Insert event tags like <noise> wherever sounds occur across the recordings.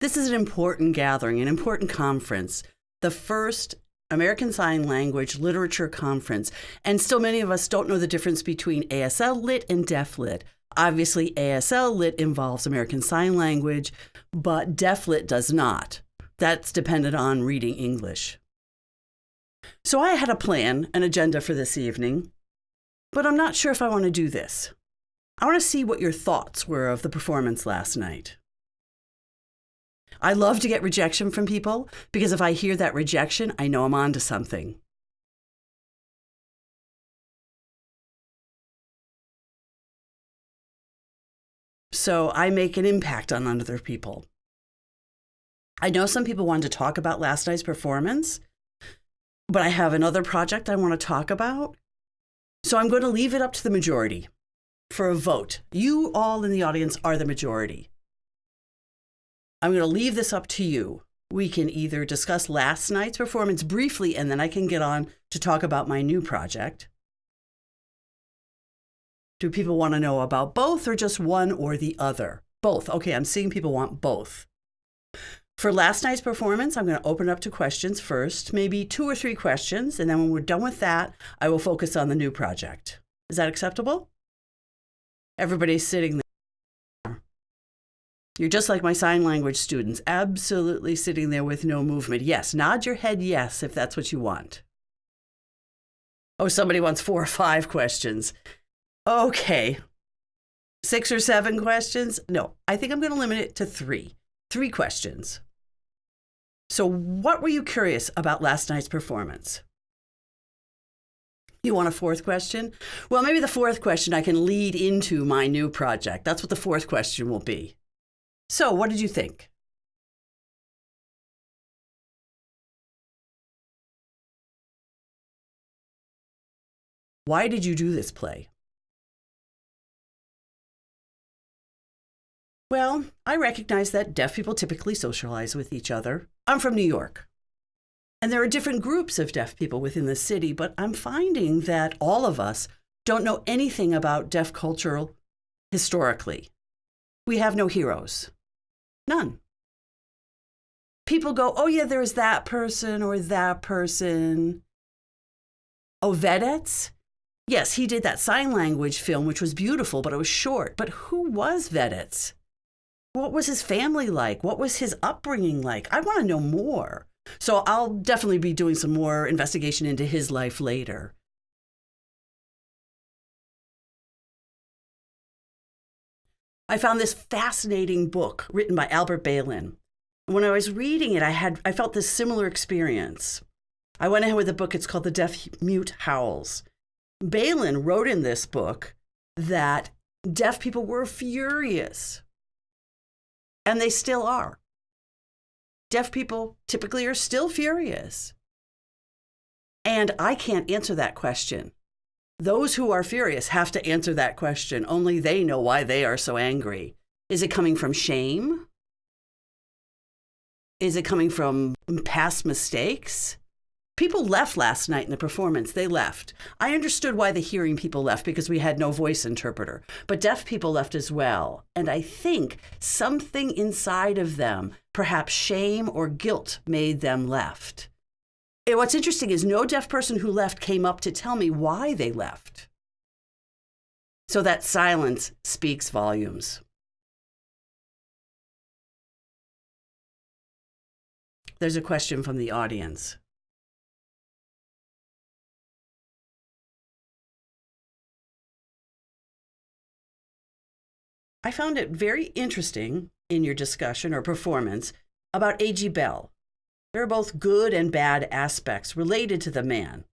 This is an important gathering, an important conference, the first American Sign Language Literature Conference. And still, many of us don't know the difference between ASL Lit and Deaf Lit. Obviously, ASL Lit involves American Sign Language, but Deaf Lit does not. That's dependent on reading English. So I had a plan, an agenda for this evening, but I'm not sure if I want to do this. I want to see what your thoughts were of the performance last night. I love to get rejection from people because if I hear that rejection, I know I'm onto something. So I make an impact on other people. I know some people wanted to talk about last night's performance, but I have another project I want to talk about. So I'm going to leave it up to the majority for a vote. You all in the audience are the majority. I'm going to leave this up to you. We can either discuss last night's performance briefly and then I can get on to talk about my new project. Do people want to know about both or just one or the other? Both. Okay, I'm seeing people want both. For last night's performance, I'm going to open up to questions first, maybe two or three questions, and then when we're done with that, I will focus on the new project. Is that acceptable? Everybody's sitting there. You're just like my sign language students, absolutely sitting there with no movement. Yes, nod your head yes if that's what you want. Oh, somebody wants four or five questions. Okay. Six or seven questions? No, I think I'm going to limit it to three. Three questions. So, what were you curious about last night's performance? You want a fourth question? Well, maybe the fourth question I can lead into my new project. That's what the fourth question will be. So, what did you think? Why did you do this play? Well, I recognize that deaf people typically socialize with each other. I'm from New York. And there are different groups of deaf people within the city, but I'm finding that all of us don't know anything about deaf culture historically. We have no heroes. None. People go, oh, yeah, there's that person or that person. Oh, Veditz? Yes, he did that sign language film, which was beautiful, but it was short. But who was Veditz? what was his family like? What was his upbringing like? I want to know more. So I'll definitely be doing some more investigation into his life later. I found this fascinating book written by Albert Ballin. When I was reading it, I had I felt this similar experience. I went ahead with a book. It's called The Deaf Mute Howls. Ballin wrote in this book that deaf people were furious and they still are. Deaf people typically are still furious. And I can't answer that question. Those who are furious have to answer that question. Only they know why they are so angry. Is it coming from shame? Is it coming from past mistakes? People left last night in the performance. They left. I understood why the hearing people left because we had no voice interpreter, but deaf people left as well. And I think something inside of them, perhaps shame or guilt, made them left. And what's interesting is no deaf person who left came up to tell me why they left. So that silence speaks volumes. There's a question from the audience. I found it very interesting in your discussion or performance about A.G. Bell. There are both good and bad aspects related to the man.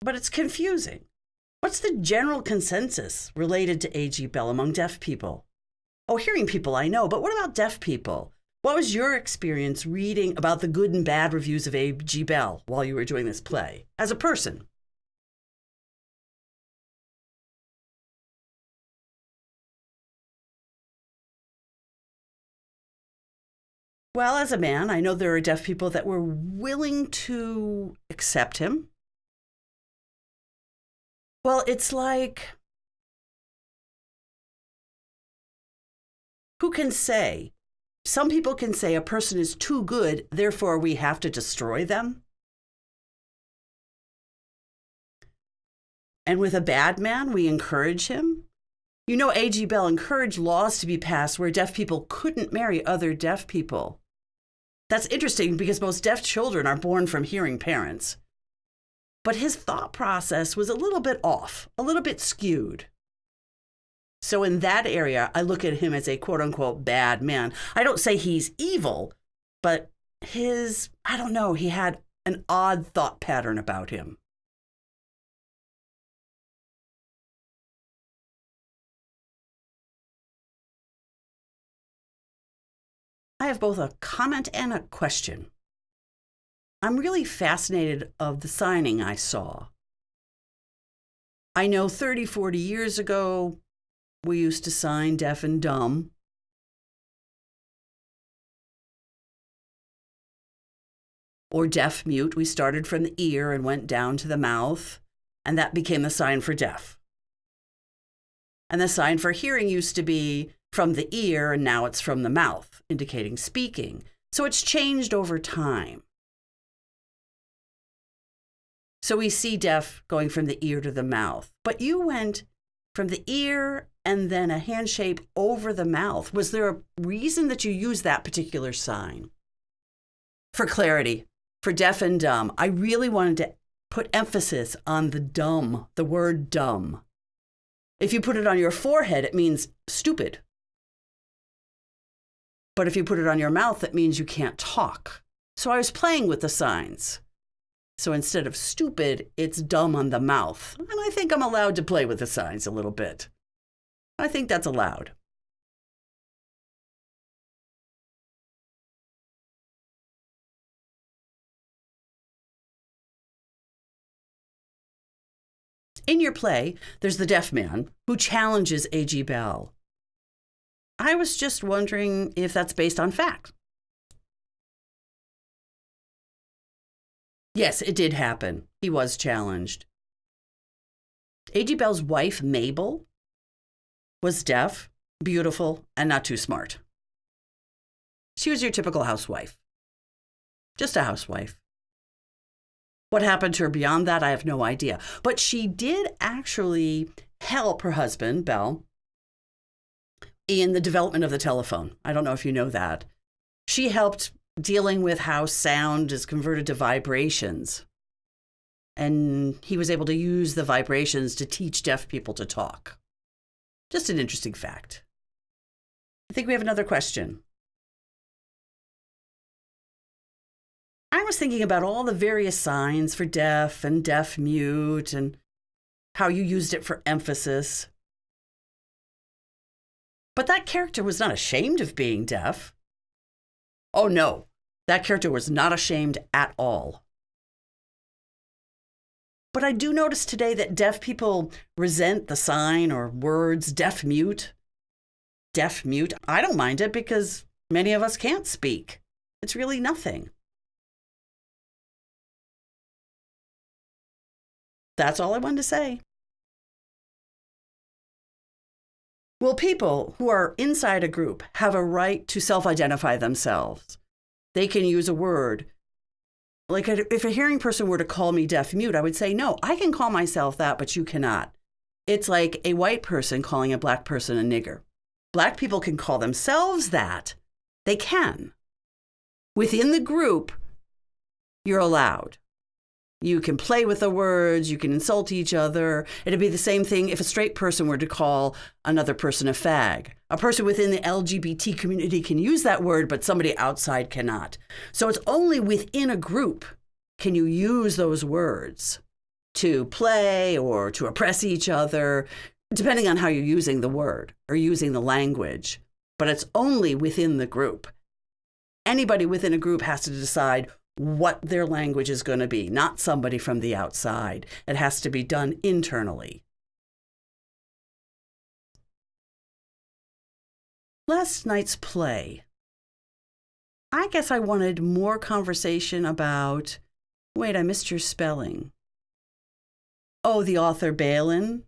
But it's confusing. What's the general consensus related to A.G. Bell among deaf people? Oh, hearing people I know, but what about deaf people? What was your experience reading about the good and bad reviews of A.G. Bell while you were doing this play as a person? Well, as a man, I know there are deaf people that were willing to accept him. Well, it's like who can say some people can say a person is too good, therefore we have to destroy them. And with a bad man, we encourage him. You know, A.G. Bell encouraged laws to be passed where deaf people couldn't marry other deaf people. That's interesting because most deaf children are born from hearing parents. But his thought process was a little bit off, a little bit skewed. So, in that area, I look at him as a quote unquote bad man. I don't say he's evil, but his, I don't know, he had an odd thought pattern about him. I have both a comment and a question. I'm really fascinated of the signing I saw. I know 30, 40 years ago, we used to sign deaf and dumb. Or deaf mute. We started from the ear and went down to the mouth, and that became the sign for deaf. And the sign for hearing used to be from the ear, and now it's from the mouth, indicating speaking. So it's changed over time. So we see deaf going from the ear to the mouth. But you went from the ear and then a hand shape over the mouth. Was there a reason that you used that particular sign? For clarity, for deaf and dumb, I really wanted to put emphasis on the dumb, the word dumb. If you put it on your forehead, it means stupid. But if you put it on your mouth, that means you can't talk. So I was playing with the signs. So instead of stupid, it's dumb on the mouth. And I think I'm allowed to play with the signs a little bit. I think that's allowed. In your play, there's the deaf man who challenges A.G. Bell. I was just wondering if that's based on fact. Yes, it did happen. He was challenged. A.G. Bell's wife, Mabel, was deaf, beautiful, and not too smart. She was your typical housewife. Just a housewife. What happened to her beyond that, I have no idea. But she did actually help her husband, Bell, in the development of the telephone. I don't know if you know that. She helped dealing with how sound is converted to vibrations. And he was able to use the vibrations to teach deaf people to talk. Just an interesting fact. I think we have another question. I was thinking about all the various signs for deaf and deaf mute and how you used it for emphasis. But that character was not ashamed of being deaf. Oh no, that character was not ashamed at all. But I do notice today that deaf people resent the sign or words deaf mute. Deaf mute. I don't mind it because many of us can't speak. It's really nothing. That's all I wanted to say. Well, people who are inside a group have a right to self identify themselves. They can use a word. Like if a hearing person were to call me deaf mute, I would say, no, I can call myself that, but you cannot. It's like a white person calling a black person a nigger. Black people can call themselves that. They can. Within the group, you're allowed. You can play with the words, you can insult each other. It'd be the same thing if a straight person were to call another person a fag. A person within the LGBT community can use that word, but somebody outside cannot. So it's only within a group can you use those words to play or to oppress each other, depending on how you're using the word or using the language. But it's only within the group. Anybody within a group has to decide what their language is going to be, not somebody from the outside. It has to be done internally. Last night's play. I guess I wanted more conversation about. Wait, I missed your spelling. Oh, the author Ballin?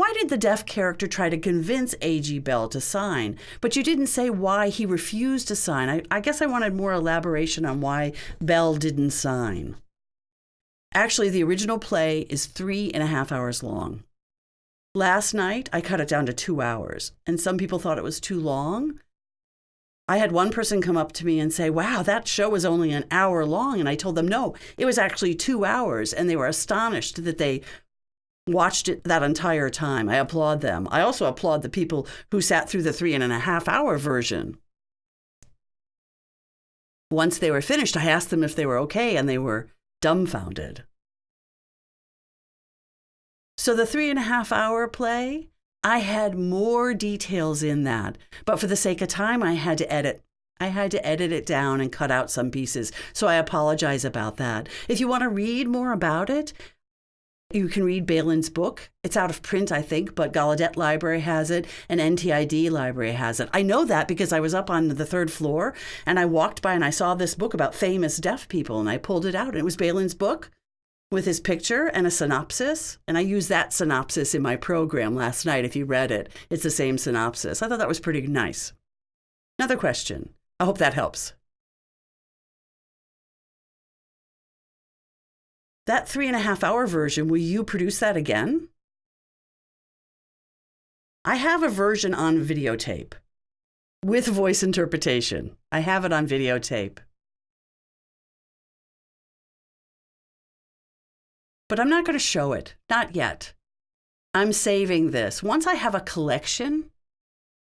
Why did the deaf character try to convince A.G. Bell to sign? But you didn't say why he refused to sign. I, I guess I wanted more elaboration on why Bell didn't sign. Actually, the original play is three and a half hours long. Last night, I cut it down to two hours, and some people thought it was too long. I had one person come up to me and say, Wow, that show was only an hour long. And I told them, No, it was actually two hours. And they were astonished that they watched it that entire time. I applaud them. I also applaud the people who sat through the three and a half hour version. Once they were finished, I asked them if they were okay, and they were dumbfounded. So the three and a half hour play, I had more details in that, but for the sake of time, I had to edit. I had to edit it down and cut out some pieces. So I apologize about that. If you want to read more about it, you can read Ballin's book. It's out of print, I think, but Gallaudet Library has it and NTID Library has it. I know that because I was up on the third floor and I walked by and I saw this book about famous deaf people and I pulled it out and it was Ballin's book with his picture and a synopsis. And I used that synopsis in my program last night. If you read it, it's the same synopsis. I thought that was pretty nice. Another question. I hope that helps. That three and a half hour version, will you produce that again? I have a version on videotape with voice interpretation. I have it on videotape. but I'm not going to show it. Not yet. I'm saving this. Once I have a collection,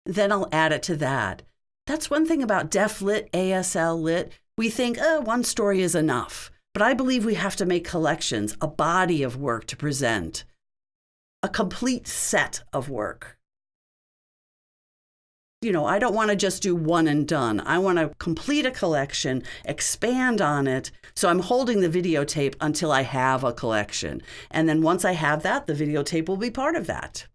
then I'll add it to that. That's one thing about Deaf Lit, ASL Lit. We think, oh, one story is enough. But I believe we have to make collections, a body of work to present, a complete set of work you know, I don't want to just do one and done. I want to complete a collection, expand on it. So I'm holding the videotape until I have a collection. And then once I have that, the videotape will be part of that.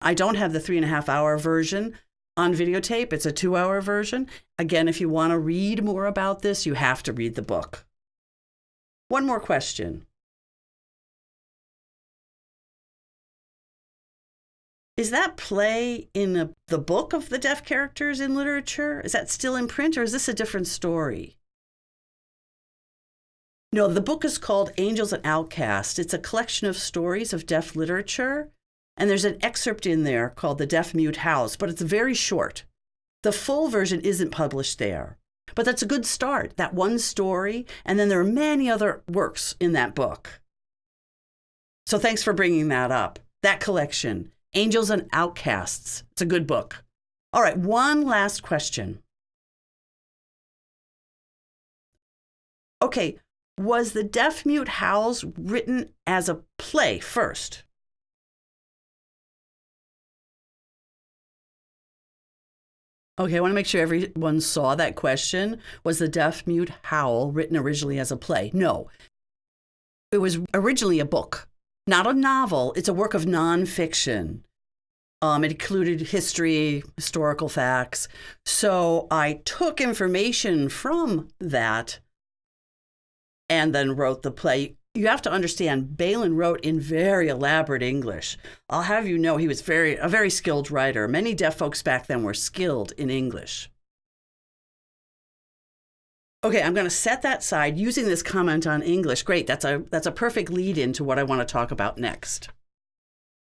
I don't have the three and a half hour version on videotape, it's a two hour version. Again, if you want to read more about this, you have to read the book. One more question. Is that play in a, the book of the deaf characters in literature? Is that still in print or is this a different story? No, the book is called Angels and Outcasts. It's a collection of stories of deaf literature. And there's an excerpt in there called The Deaf Mute Howls, but it's very short. The full version isn't published there. But that's a good start, that one story. And then there are many other works in that book. So thanks for bringing that up. That collection Angels and Outcasts. It's a good book. All right, one last question. Okay, was The Deaf Mute Howls written as a play first? Okay, I want to make sure everyone saw that question. Was The Deaf Mute Howl written originally as a play? No. It was originally a book, not a novel. It's a work of nonfiction. Um, it included history, historical facts. So I took information from that and then wrote the play. You have to understand, Ballin wrote in very elaborate English. I'll have you know he was very a very skilled writer. Many deaf folks back then were skilled in English. Okay, I'm going to set that side using this comment on English. Great, that's a that's a perfect lead into what I want to talk about next.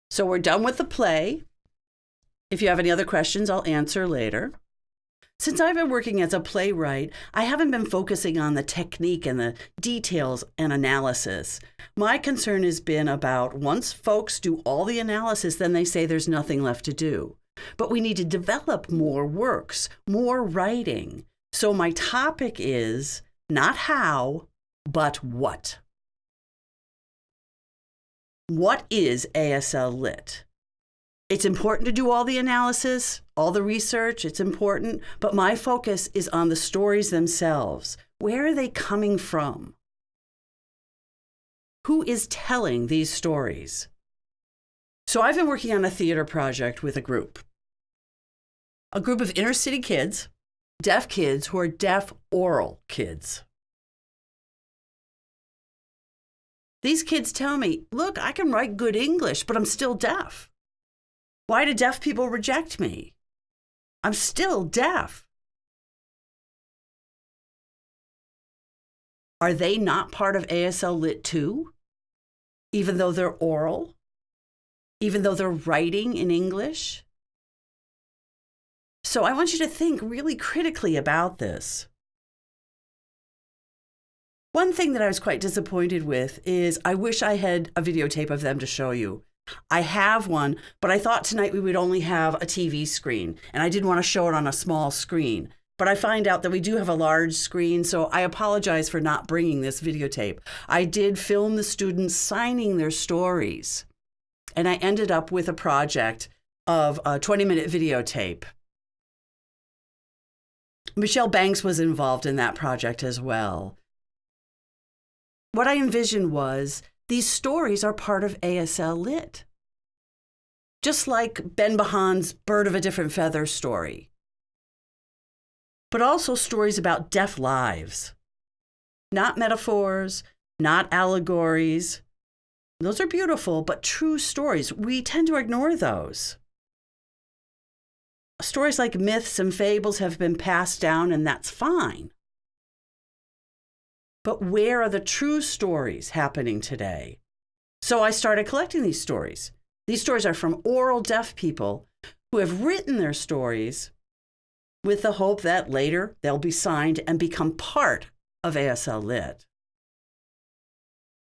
So we're done with the play. If you have any other questions, I'll answer later. Since I've been working as a playwright, I haven't been focusing on the technique and the details and analysis. My concern has been about once folks do all the analysis, then they say there's nothing left to do. But we need to develop more works, more writing. So my topic is not how, but what. What is ASL Lit? It's important to do all the analysis, all the research, it's important, but my focus is on the stories themselves. Where are they coming from? Who is telling these stories? So I've been working on a theater project with a group. A group of inner city kids, deaf kids who are deaf oral kids. These kids tell me, look, I can write good English, but I'm still deaf. Why do deaf people reject me? I'm still deaf. Are they not part of ASL Lit 2? Even though they're oral? Even though they're writing in English? So I want you to think really critically about this. One thing that I was quite disappointed with is I wish I had a videotape of them to show you. I have one, but I thought tonight we would only have a TV screen, and I didn't want to show it on a small screen. But I find out that we do have a large screen, so I apologize for not bringing this videotape. I did film the students signing their stories, and I ended up with a project of a 20 minute videotape. Michelle Banks was involved in that project as well. What I envisioned was these stories are part of ASL Lit. Just like Ben Bahan's Bird of a Different Feather story. But also stories about deaf lives. Not metaphors, not allegories. Those are beautiful, but true stories. We tend to ignore those. Stories like myths and fables have been passed down, and that's fine. But where are the true stories happening today? So I started collecting these stories. These stories are from oral deaf people who have written their stories with the hope that later they'll be signed and become part of ASL Lit.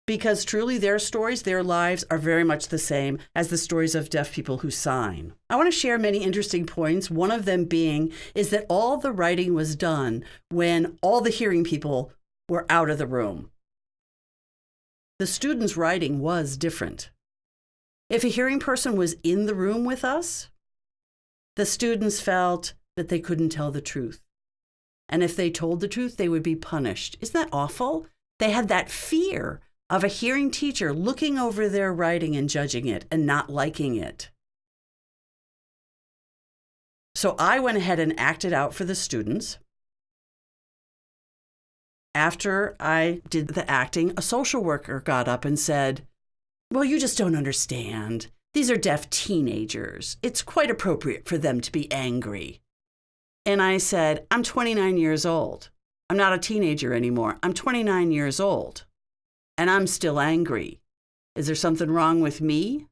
Because truly, their stories, their lives are very much the same as the stories of deaf people who sign. I want to share many interesting points. One of them being is that all the writing was done when all the hearing people were out of the room. The student's writing was different. If a hearing person was in the room with us, the students felt that they couldn't tell the truth. And if they told the truth, they would be punished. Isn't that awful? They had that fear of a hearing teacher looking over their writing and judging it and not liking it. So I went ahead and acted out for the students after I did the acting, a social worker got up and said, Well, you just don't understand. These are deaf teenagers. It's quite appropriate for them to be angry. And I said, I'm 29 years old. I'm not a teenager anymore. I'm 29 years old and I'm still angry. Is there something wrong with me?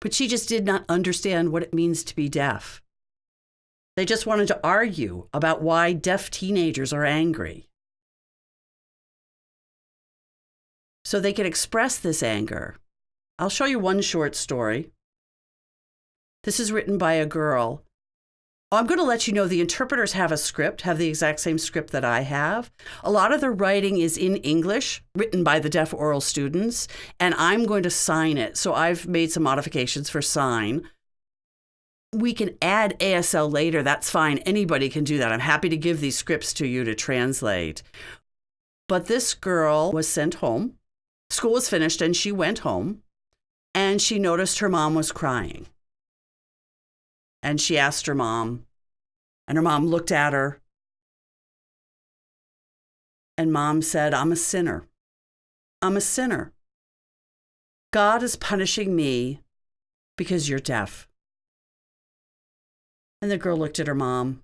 But she just did not understand what it means to be deaf. They just wanted to argue about why deaf teenagers are angry. So they can express this anger. I'll show you one short story. This is written by a girl. I'm going to let you know the interpreters have a script, have the exact same script that I have. A lot of the writing is in English, written by the deaf oral students, and I'm going to sign it. So I've made some modifications for sign. We can add ASL later. That's fine. Anybody can do that. I'm happy to give these scripts to you to translate. But this girl was sent home School was finished and she went home and she noticed her mom was crying. And she asked her mom, and her mom looked at her. And mom said, I'm a sinner. I'm a sinner. God is punishing me because you're deaf. And the girl looked at her mom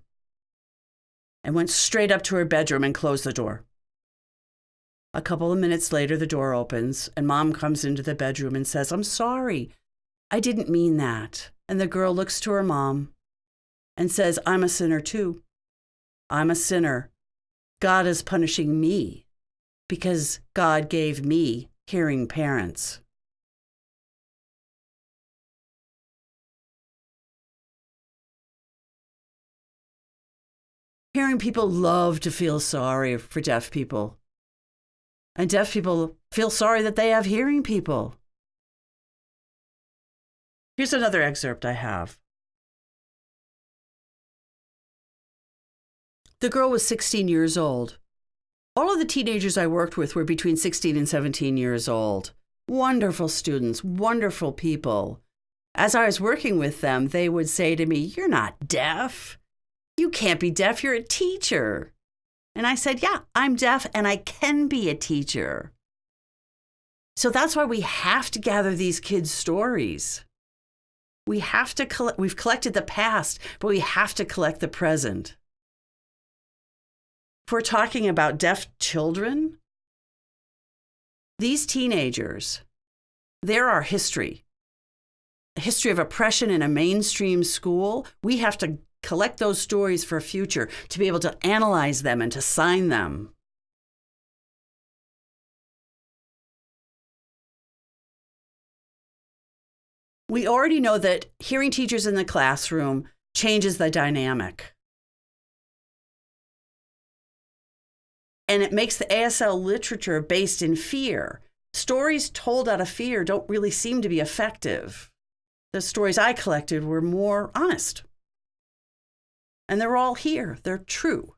and went straight up to her bedroom and closed the door. A couple of minutes later, the door opens and mom comes into the bedroom and says, I'm sorry. I didn't mean that. And the girl looks to her mom and says, I'm a sinner too. I'm a sinner. God is punishing me because God gave me hearing parents. Hearing people love to feel sorry for deaf people. And deaf people feel sorry that they have hearing people. Here's another excerpt I have. The girl was 16 years old. All of the teenagers I worked with were between 16 and 17 years old. Wonderful students, wonderful people. As I was working with them, they would say to me, You're not deaf. You can't be deaf. You're a teacher. And I said, Yeah, I'm deaf and I can be a teacher. So that's why we have to gather these kids' stories. We have to collect, we've collected the past, but we have to collect the present. If we're talking about deaf children, these teenagers, they're our history. A history of oppression in a mainstream school. We have to collect those stories for a future to be able to analyze them and to sign them. We already know that hearing teachers in the classroom changes the dynamic. And it makes the ASL literature based in fear. Stories told out of fear don't really seem to be effective. The stories I collected were more honest. And they're all here, they're true.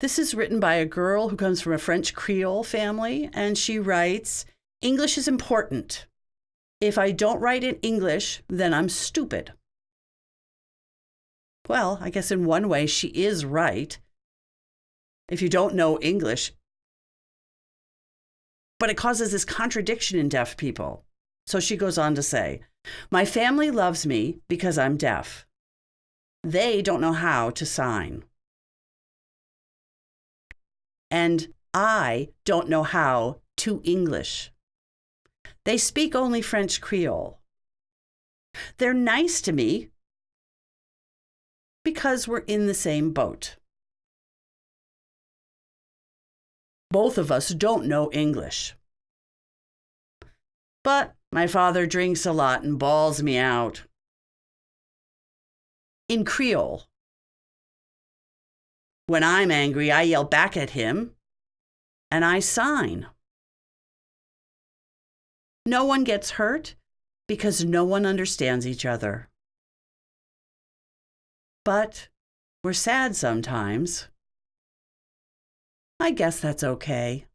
This is written by a girl who comes from a French Creole family, and she writes English is important. If I don't write in English, then I'm stupid. Well, I guess in one way she is right. If you don't know English, but it causes this contradiction in deaf people. So she goes on to say, My family loves me because I'm deaf. They don't know how to sign. And I don't know how to English. They speak only French Creole. They're nice to me because we're in the same boat. Both of us don't know English. But my father drinks a lot and bawls me out. In Creole. When I'm angry, I yell back at him and I sign. No one gets hurt because no one understands each other. But we're sad sometimes. I guess that's okay.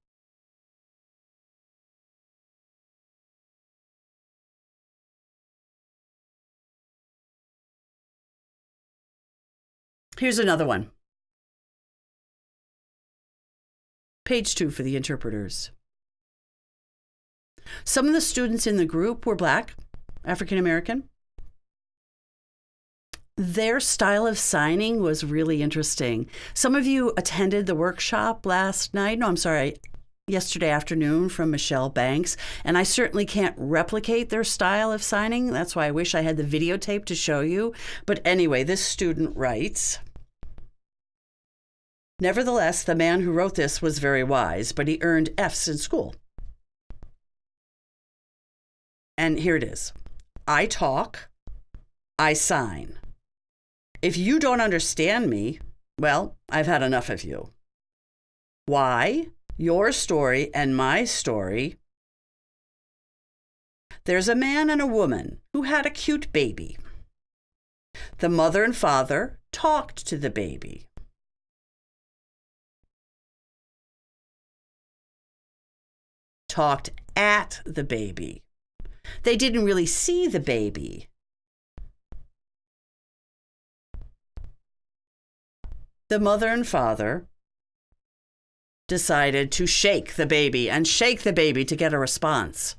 Here's another one. Page two for the interpreters. Some of the students in the group were Black, African American. Their style of signing was really interesting. Some of you attended the workshop last night. No, I'm sorry, yesterday afternoon from Michelle Banks, and I certainly can't replicate their style of signing. That's why I wish I had the videotape to show you. But anyway, this student writes Nevertheless, the man who wrote this was very wise, but he earned F's in school. And here it is I talk, I sign. If you don't understand me, well, I've had enough of you. Why? Your story and my story. There's a man and a woman who had a cute baby. The mother and father talked to the baby. Talked at the baby. They didn't really see the baby. The mother and father decided to shake the baby and shake the baby to get a response.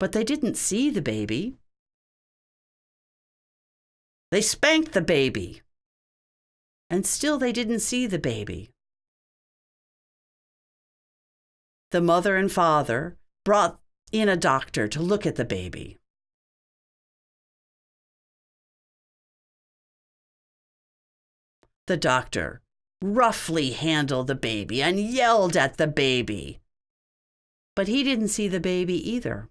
But they didn't see the baby. They spanked the baby. And still they didn't see the baby. The mother and father brought in a doctor to look at the baby. The doctor roughly handled the baby and yelled at the baby. But he didn't see the baby either.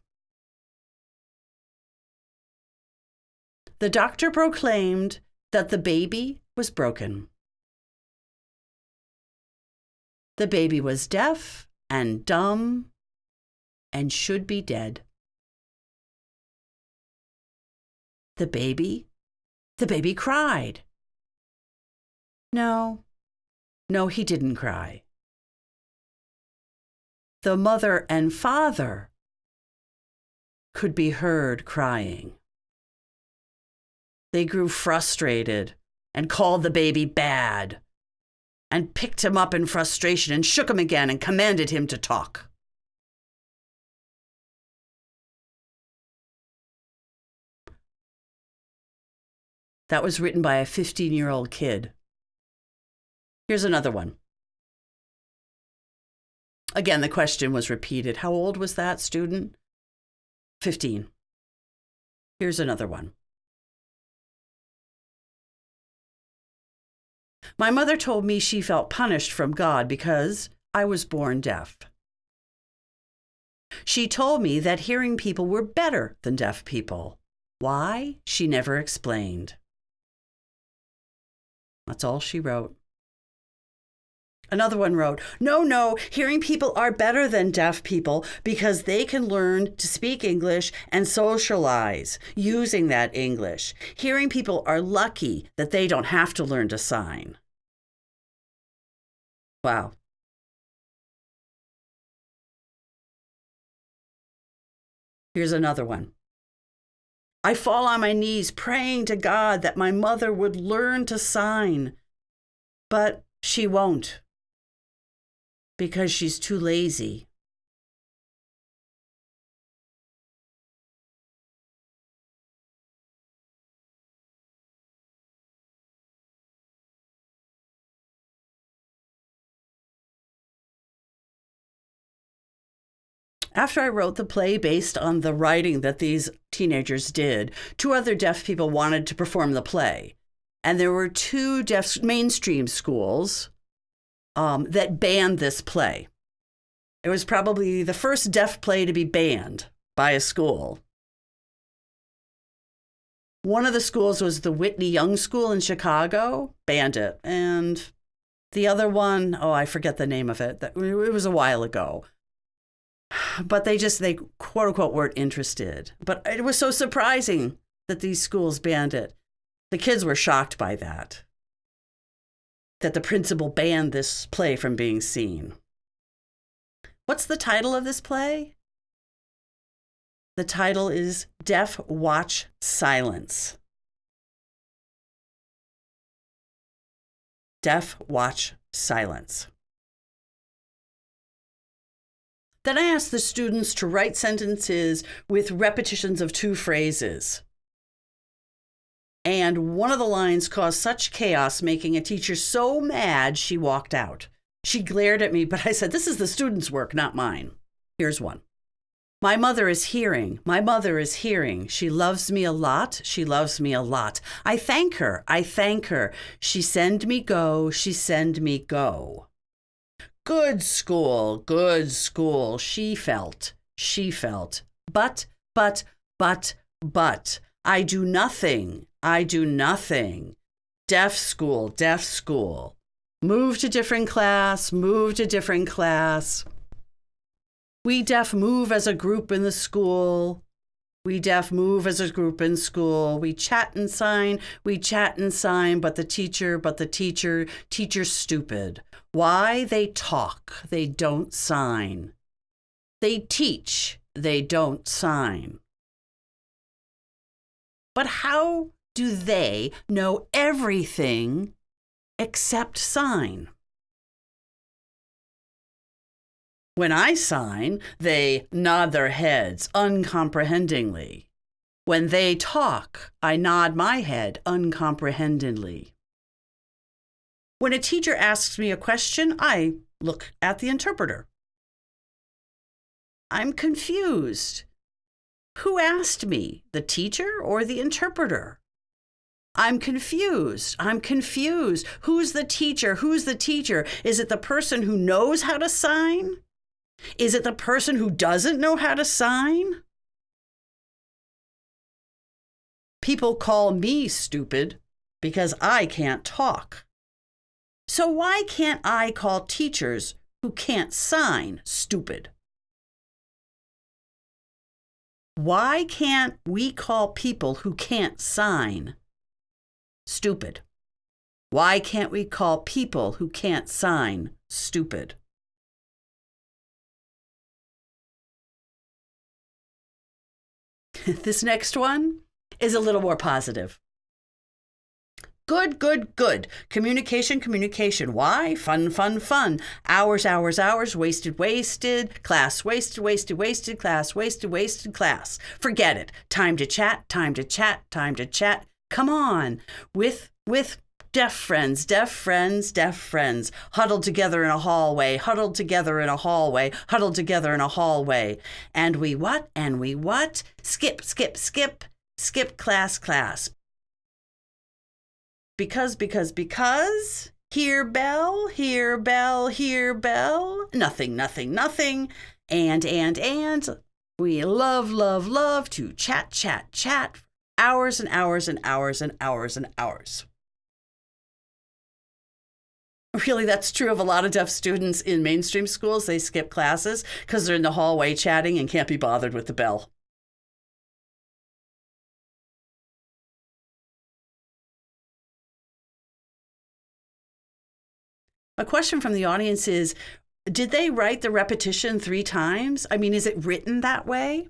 The doctor proclaimed that the baby was broken. The baby was deaf and dumb and should be dead. The baby? The baby cried. No, no, he didn't cry. The mother and father could be heard crying. They grew frustrated and called the baby bad and picked him up in frustration and shook him again and commanded him to talk. That was written by a 15 year old kid. Here's another one. Again, the question was repeated. How old was that student? 15. Here's another one. My mother told me she felt punished from God because I was born deaf. She told me that hearing people were better than deaf people. Why? She never explained. That's all she wrote. Another one wrote, No, no, hearing people are better than deaf people because they can learn to speak English and socialize using that English. Hearing people are lucky that they don't have to learn to sign. Wow. Here's another one. I fall on my knees praying to God that my mother would learn to sign, but she won't because she's too lazy. After I wrote the play based on the writing that these teenagers did, two other deaf people wanted to perform the play. And there were two deaf mainstream schools um, that banned this play. It was probably the first deaf play to be banned by a school. One of the schools was the Whitney Young School in Chicago, banned it. And the other one, oh, I forget the name of it. It was a while ago. But they just, they quote unquote weren't interested. But it was so surprising that these schools banned it. The kids were shocked by that that the principal banned this play from being seen. What's the title of this play? The title is Deaf Watch Silence. Deaf Watch Silence. Then I asked the students to write sentences with repetitions of two phrases. And one of the lines caused such chaos, making a teacher so mad she walked out. She glared at me, but I said, This is the student's work, not mine. Here's one. My mother is hearing. My mother is hearing. She loves me a lot. She loves me a lot. I thank her. I thank her. She send me go. She send me go. Good school. Good school. She felt. She felt. But, but, but, but. I do nothing. I do nothing. Deaf school, deaf school. Move to different class, move to different class. We deaf move as a group in the school. We deaf move as a group in school. We chat and sign, we chat and sign, but the teacher, but the teacher, teacher's stupid. Why? They talk, they don't sign. They teach, they don't sign. But how do they know everything except sign? When I sign, they nod their heads uncomprehendingly. When they talk, I nod my head uncomprehendingly. When a teacher asks me a question, I look at the interpreter. I'm confused. Who asked me, the teacher or the interpreter? I'm confused. I'm confused. Who's the teacher? Who's the teacher? Is it the person who knows how to sign? Is it the person who doesn't know how to sign? People call me stupid because I can't talk. So why can't I call teachers who can't sign stupid? Why can't we call people who can't sign stupid? Why can't we call people who can't sign stupid? <laughs> this next one is a little more positive. Good, good, good. Communication, communication. Why? Fun, fun, fun. Hours, hours, hours. Wasted, wasted. Class, wasted, wasted, wasted. Class, wasted, wasted. Class. Forget it. Time to chat, time to chat, time to chat. Come on. With, with deaf friends, deaf friends, deaf friends, huddled together in a hallway, huddled together in a hallway, huddled together in a hallway. And we what? And we what? Skip, skip, skip, skip class, class because, because, because. Here, bell, here, bell, here, bell. Nothing, nothing, nothing. And, and, and. We love, love, love to chat, chat, chat. Hours and hours and hours and hours and hours. Really, that's true of a lot of deaf students in mainstream schools. They skip classes because they're in the hallway chatting and can't be bothered with the bell. A question from the audience is Did they write the repetition three times? I mean, is it written that way?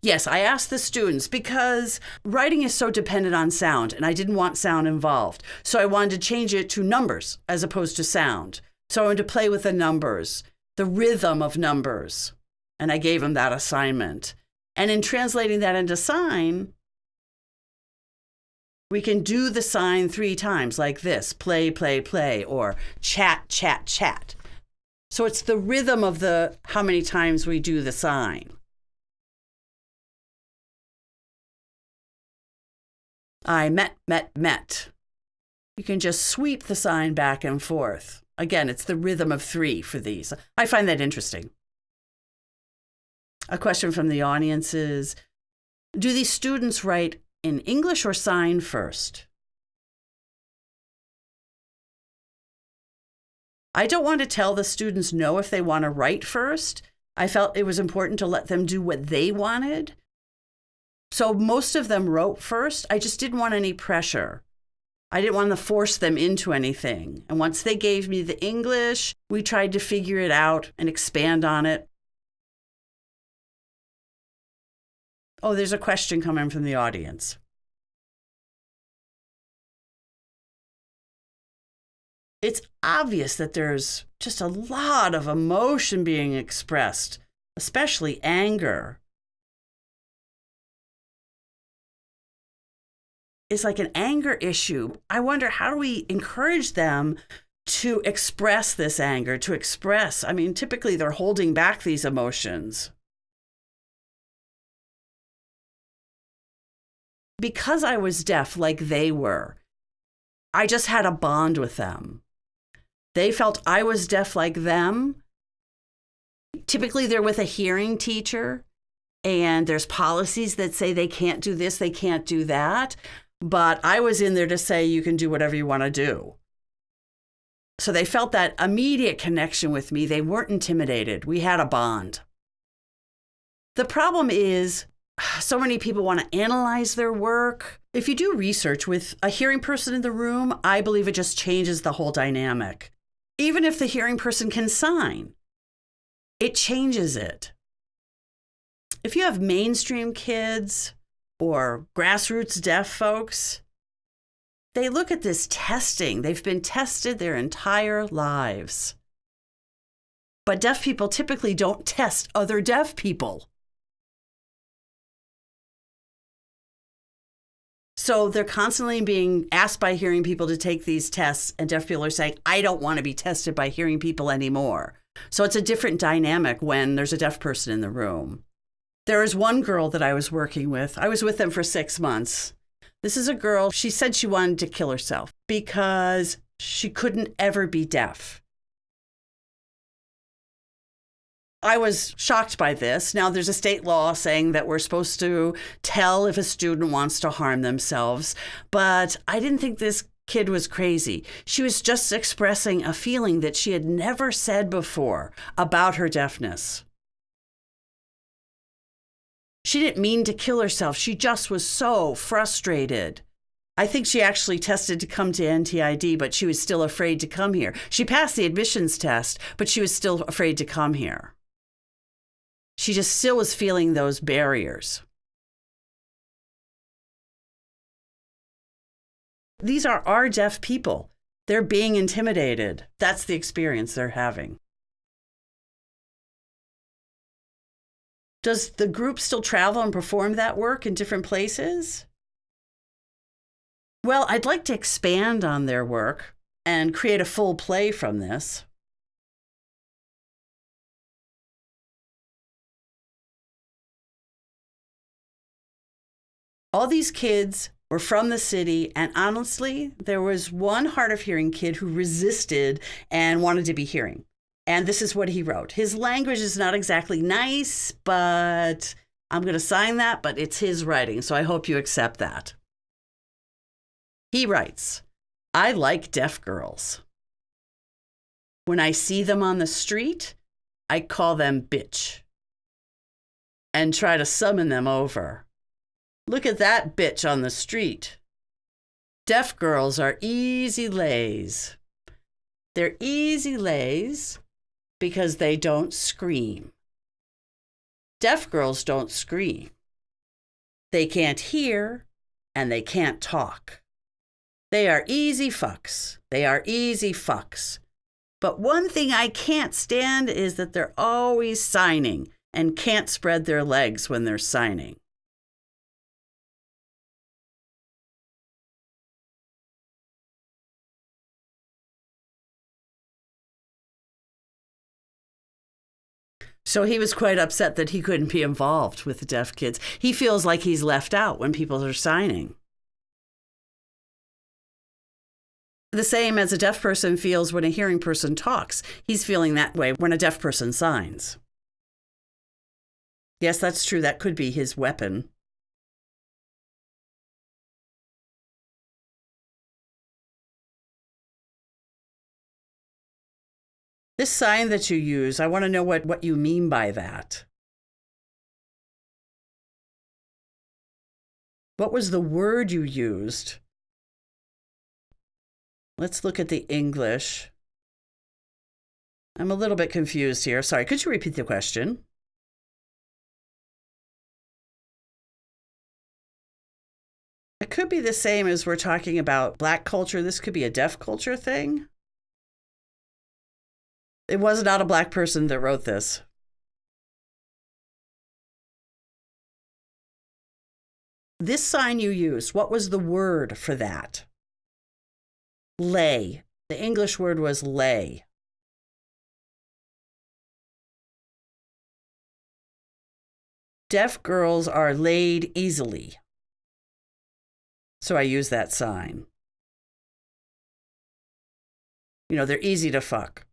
Yes, I asked the students because writing is so dependent on sound, and I didn't want sound involved. So I wanted to change it to numbers as opposed to sound. So I wanted to play with the numbers, the rhythm of numbers. And I gave them that assignment. And in translating that into sign, we can do the sign three times like this play, play, play, or chat, chat, chat. So it's the rhythm of the how many times we do the sign. I met, met, met. You can just sweep the sign back and forth. Again, it's the rhythm of three for these. I find that interesting. A question from the audience is Do these students write in English or sign first? I don't want to tell the students no if they want to write first. I felt it was important to let them do what they wanted. So most of them wrote first. I just didn't want any pressure. I didn't want to force them into anything. And once they gave me the English, we tried to figure it out and expand on it. Oh, there's a question coming from the audience. It's obvious that there's just a lot of emotion being expressed, especially anger. It's like an anger issue. I wonder how do we encourage them to express this anger, to express? I mean, typically they're holding back these emotions. Because I was deaf like they were, I just had a bond with them. They felt I was deaf like them. Typically, they're with a hearing teacher, and there's policies that say they can't do this, they can't do that. But I was in there to say you can do whatever you want to do. So they felt that immediate connection with me. They weren't intimidated. We had a bond. The problem is so many people want to analyze their work. If you do research with a hearing person in the room, I believe it just changes the whole dynamic. Even if the hearing person can sign, it changes it. If you have mainstream kids or grassroots deaf folks, they look at this testing. They've been tested their entire lives. But deaf people typically don't test other deaf people. So they're constantly being asked by hearing people to take these tests, and deaf people are saying, I don't want to be tested by hearing people anymore. So it's a different dynamic when there's a deaf person in the room. There was one girl that I was working with. I was with them for six months. This is a girl, she said she wanted to kill herself because she couldn't ever be deaf. I was shocked by this. Now, there's a state law saying that we're supposed to tell if a student wants to harm themselves, but I didn't think this kid was crazy. She was just expressing a feeling that she had never said before about her deafness. She didn't mean to kill herself. She just was so frustrated. I think she actually tested to come to NTID, but she was still afraid to come here. She passed the admissions test, but she was still afraid to come here she just still was feeling those barriers. these are our deaf people. They're being intimidated. That's the experience they're having. Does the group still travel and perform that work in different places? Well, I'd like to expand on their work and create a full play from this. All these kids were from the city, and honestly, there was one hard of hearing kid who resisted and wanted to be hearing. And this is what he wrote. His language is not exactly nice, but I'm going to sign that, but it's his writing, so I hope you accept that. He writes, I like deaf girls. When I see them on the street, I call them bitch and try to summon them over. Look at that bitch on the street. Deaf girls are easy lays. They're easy lays because they don't scream. Deaf girls don't scream. They can't hear and they can't talk. They are easy fucks. They are easy fucks. But one thing I can't stand is that they're always signing and can't spread their legs when they're signing. So he was quite upset that he couldn't be involved with the deaf kids. He feels like he's left out when people are signing. The same as a deaf person feels when a hearing person talks. He's feeling that way when a deaf person signs. Yes, that's true. That could be his weapon. This sign that you use, I want to know what, what you mean by that. What was the word you used? Let's look at the English. I'm a little bit confused here. Sorry, could you repeat the question? It could be the same as we're talking about black culture. This could be a deaf culture thing. It was not a black person that wrote this. This sign you used, what was the word for that? Lay. The English word was lay. Deaf girls are laid easily. So I use that sign. You know, they're easy to fuck.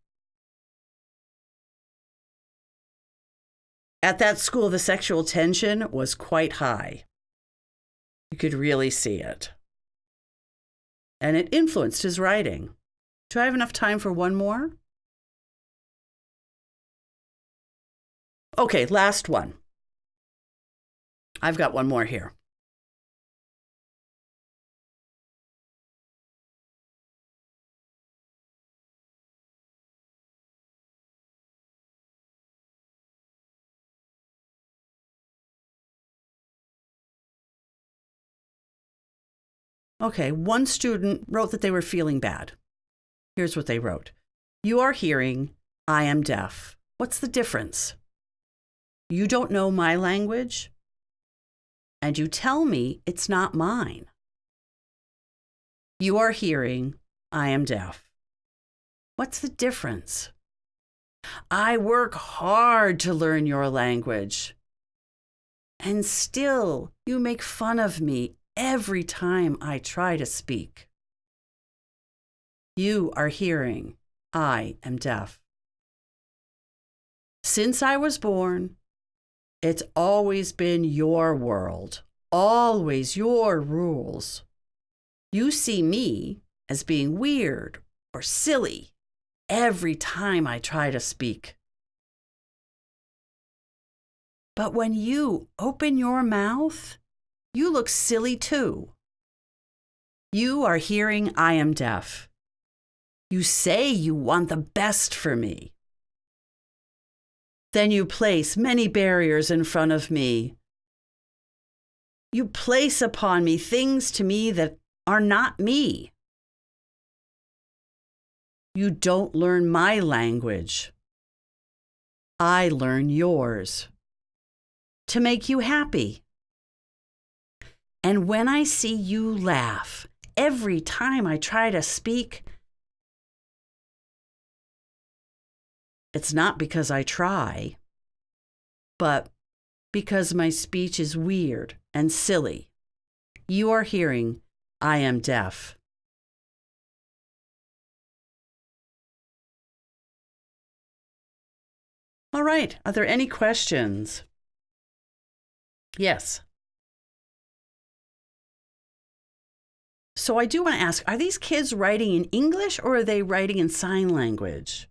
At that school, the sexual tension was quite high. You could really see it. And it influenced his writing. Do I have enough time for one more? Okay, last one. I've got one more here. Okay, one student wrote that they were feeling bad. Here's what they wrote You are hearing, I am deaf. What's the difference? You don't know my language, and you tell me it's not mine. You are hearing, I am deaf. What's the difference? I work hard to learn your language. And still, you make fun of me every time I try to speak. You are hearing, I am deaf. Since I was born, it's always been your world, always your rules. You see me as being weird or silly every time I try to speak. But when you open your mouth, you look silly too. You are hearing I am deaf. You say you want the best for me. Then you place many barriers in front of me. You place upon me things to me that are not me. You don't learn my language. I learn yours to make you happy. And when I see you laugh, every time I try to speak, it's not because I try, but because my speech is weird and silly. You are hearing, I am deaf. All right. Are there any questions? Yes. So I do want to ask are these kids writing in English or are they writing in sign language?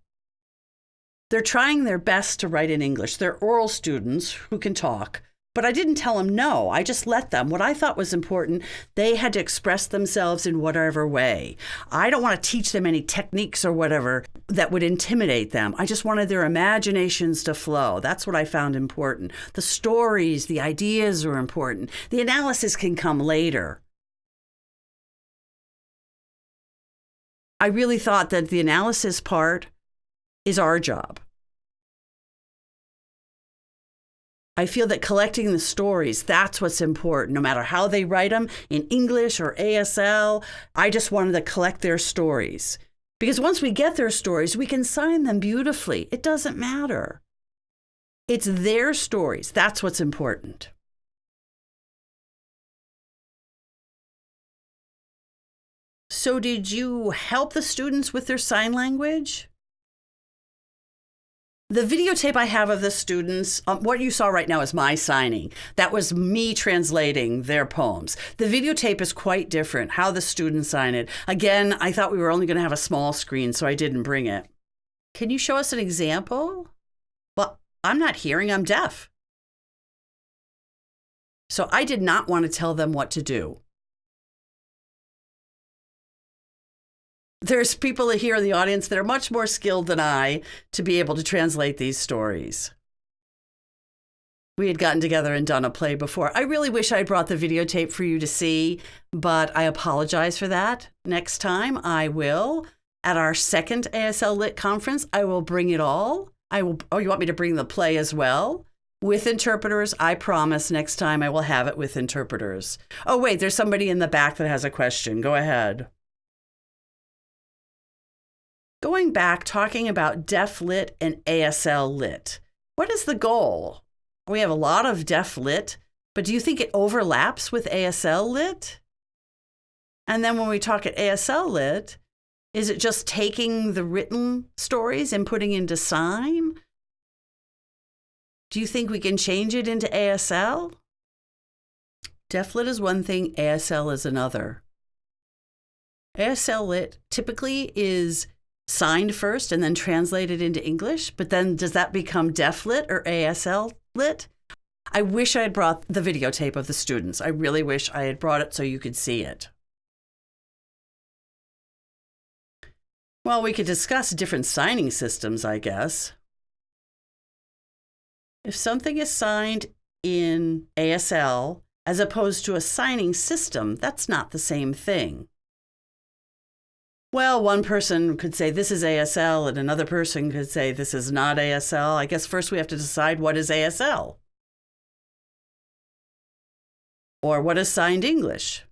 They're trying their best to write in English. They're oral students who can talk, but I didn't tell them no. I just let them. What I thought was important, they had to express themselves in whatever way. I don't want to teach them any techniques or whatever that would intimidate them. I just wanted their imaginations to flow. That's what I found important. The stories, the ideas are important. The analysis can come later. I really thought that the analysis part is our job. I feel that collecting the stories, that's what's important, no matter how they write them in English or ASL. I just wanted to collect their stories. Because once we get their stories, we can sign them beautifully. It doesn't matter. It's their stories. That's what's important. So, did you help the students with their sign language? The videotape I have of the students, um, what you saw right now is my signing. That was me translating their poems. The videotape is quite different, how the students sign it. Again, I thought we were only going to have a small screen, so I didn't bring it. Can you show us an example? Well, I'm not hearing, I'm deaf. So I did not want to tell them what to do. There's people here in the audience that are much more skilled than I to be able to translate these stories. We had gotten together and done a play before. I really wish I brought the videotape for you to see, but I apologize for that. Next time I will. At our second ASL Lit conference, I will bring it all. I will Oh, you want me to bring the play as well? With interpreters, I promise next time I will have it with interpreters. Oh, wait, there's somebody in the back that has a question. Go ahead. Going back, talking about deaf lit and ASL lit, what is the goal? We have a lot of deaf lit, but do you think it overlaps with ASL lit? And then when we talk at ASL lit, is it just taking the written stories and putting into sign? Do you think we can change it into ASL? Deaf lit is one thing, ASL is another. ASL lit typically is signed first and then translated into English, but then does that become deaf lit or ASL lit? I wish I had brought the videotape of the students. I really wish I had brought it so you could see it. Well, we could discuss different signing systems, I guess. If something is signed in ASL as opposed to a signing system, that's not the same thing. Well, one person could say this is ASL, and another person could say this is not ASL. I guess first we have to decide what is ASL or what is signed English.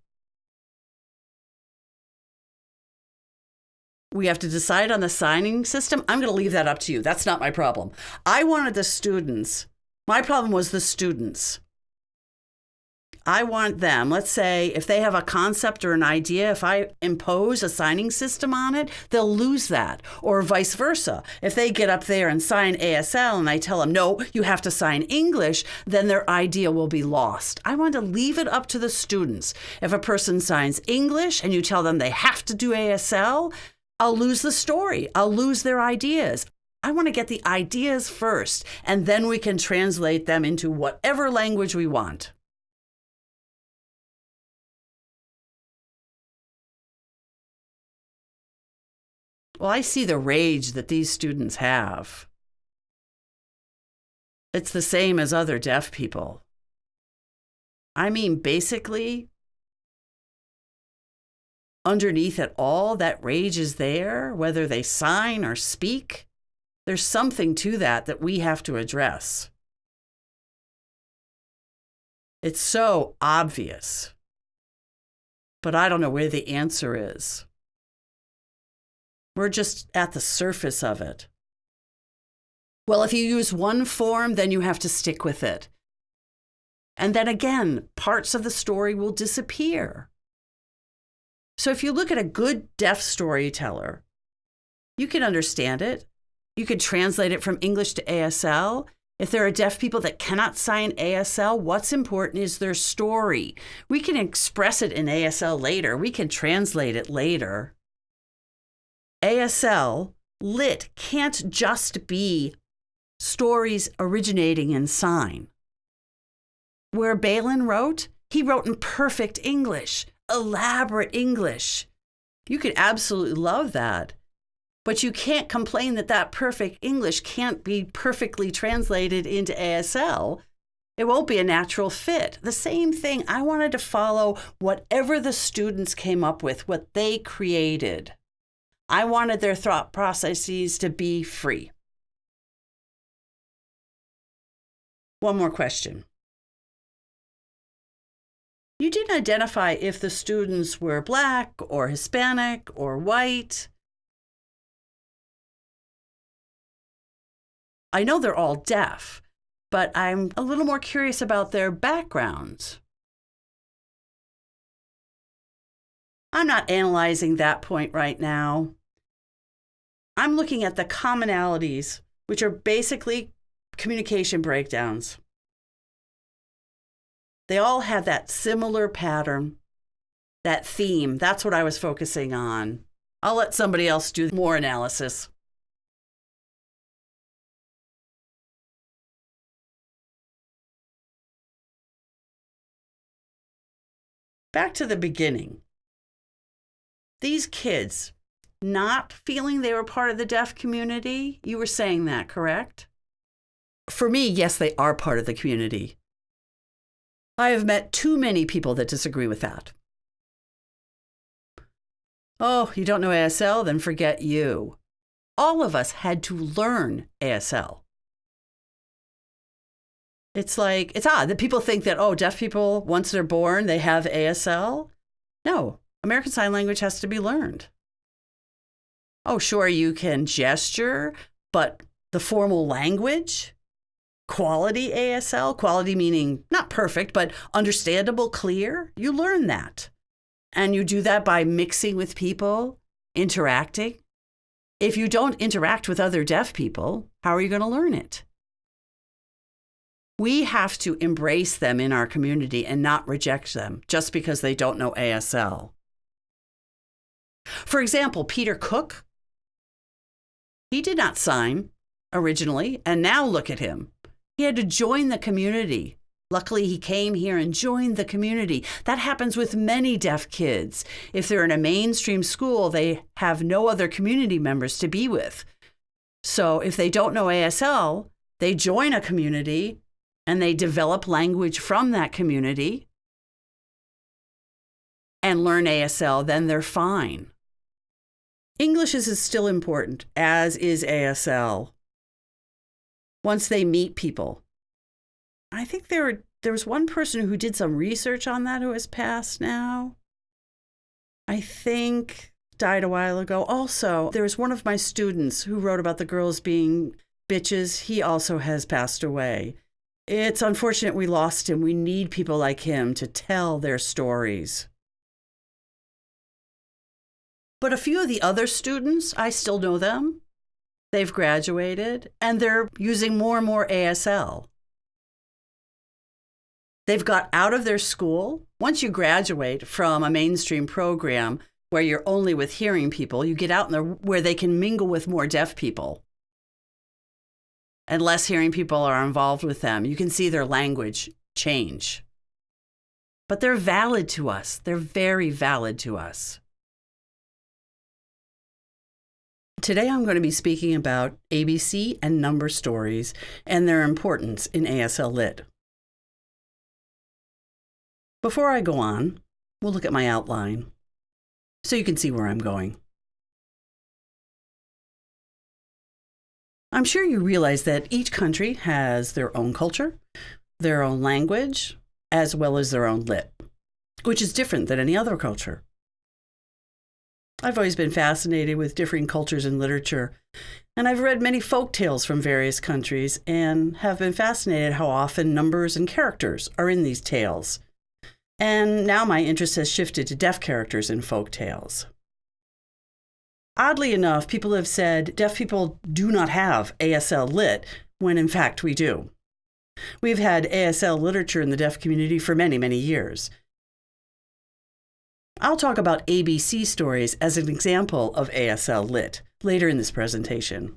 We have to decide on the signing system. I'm going to leave that up to you. That's not my problem. I wanted the students, my problem was the students. I want them, let's say, if they have a concept or an idea, if I impose a signing system on it, they'll lose that. Or vice versa. If they get up there and sign ASL and I tell them, no, you have to sign English, then their idea will be lost. I want to leave it up to the students. If a person signs English and you tell them they have to do ASL, I'll lose the story. I'll lose their ideas. I want to get the ideas first, and then we can translate them into whatever language we want. Well, I see the rage that these students have. It's the same as other deaf people. I mean, basically, underneath it all, that rage is there, whether they sign or speak. There's something to that that we have to address. It's so obvious, but I don't know where the answer is. We're just at the surface of it. Well, if you use one form, then you have to stick with it. And then again, parts of the story will disappear. So if you look at a good deaf storyteller, you can understand it. You could translate it from English to ASL. If there are deaf people that cannot sign ASL, what's important is their story. We can express it in ASL later, we can translate it later. ASL lit can't just be stories originating in sign. Where Ballin wrote, he wrote in perfect English, elaborate English. You could absolutely love that. But you can't complain that that perfect English can't be perfectly translated into ASL. It won't be a natural fit. The same thing, I wanted to follow whatever the students came up with, what they created. I wanted their thought processes to be free. One more question. You didn't identify if the students were black or Hispanic or white. I know they're all deaf, but I'm a little more curious about their backgrounds. I'm not analyzing that point right now. I'm looking at the commonalities, which are basically communication breakdowns. They all have that similar pattern, that theme. That's what I was focusing on. I'll let somebody else do more analysis. Back to the beginning. These kids, not feeling they were part of the deaf community. You were saying that, correct? For me, yes, they are part of the community. I have met too many people that disagree with that. Oh, you don't know ASL? Then forget you. All of us had to learn ASL. It's like, it's odd that people think that, oh, deaf people, once they're born, they have ASL. No, American Sign Language has to be learned. Oh, sure, you can gesture, but the formal language, quality ASL, quality meaning not perfect, but understandable, clear, you learn that. And you do that by mixing with people, interacting. If you don't interact with other deaf people, how are you going to learn it? We have to embrace them in our community and not reject them just because they don't know ASL. For example, Peter Cook he did not sign originally, and now look at him. He had to join the community. Luckily, he came here and joined the community. That happens with many deaf kids. If they're in a mainstream school, they have no other community members to be with. So if they don't know ASL, they join a community and they develop language from that community and learn ASL, then they're fine. English is still important, as is ASL. Once they meet people. I think there there was one person who did some research on that who has passed now. I think died a while ago. Also, there was one of my students who wrote about the girls being bitches. He also has passed away. It's unfortunate we lost him. We need people like him to tell their stories. But a few of the other students, I still know them. They've graduated and they're using more and more ASL. They've got out of their school. Once you graduate from a mainstream program where you're only with hearing people, you get out in the, where they can mingle with more deaf people. And less hearing people are involved with them. You can see their language change. But they're valid to us. They're very valid to us. Today I'm going to be speaking about ABC and number stories and their importance in ASL Lit. Before I go on, we'll look at my outline. so you can see where I'm going. I'm sure you realize that each country has their own culture, their own language, as well as their own lit, which is different than any other culture. I've always been fascinated with differing cultures and literature, and I've read many folk tales from various countries and have been fascinated how often numbers and characters are in these tales. And now my interest has shifted to deaf characters in folk tales. Oddly enough, people have said deaf people do not have ASL lit, when in fact we do. We've had ASL literature in the deaf community for many, many years. I'll talk about ABC stories as an example of ASL lit later in this presentation.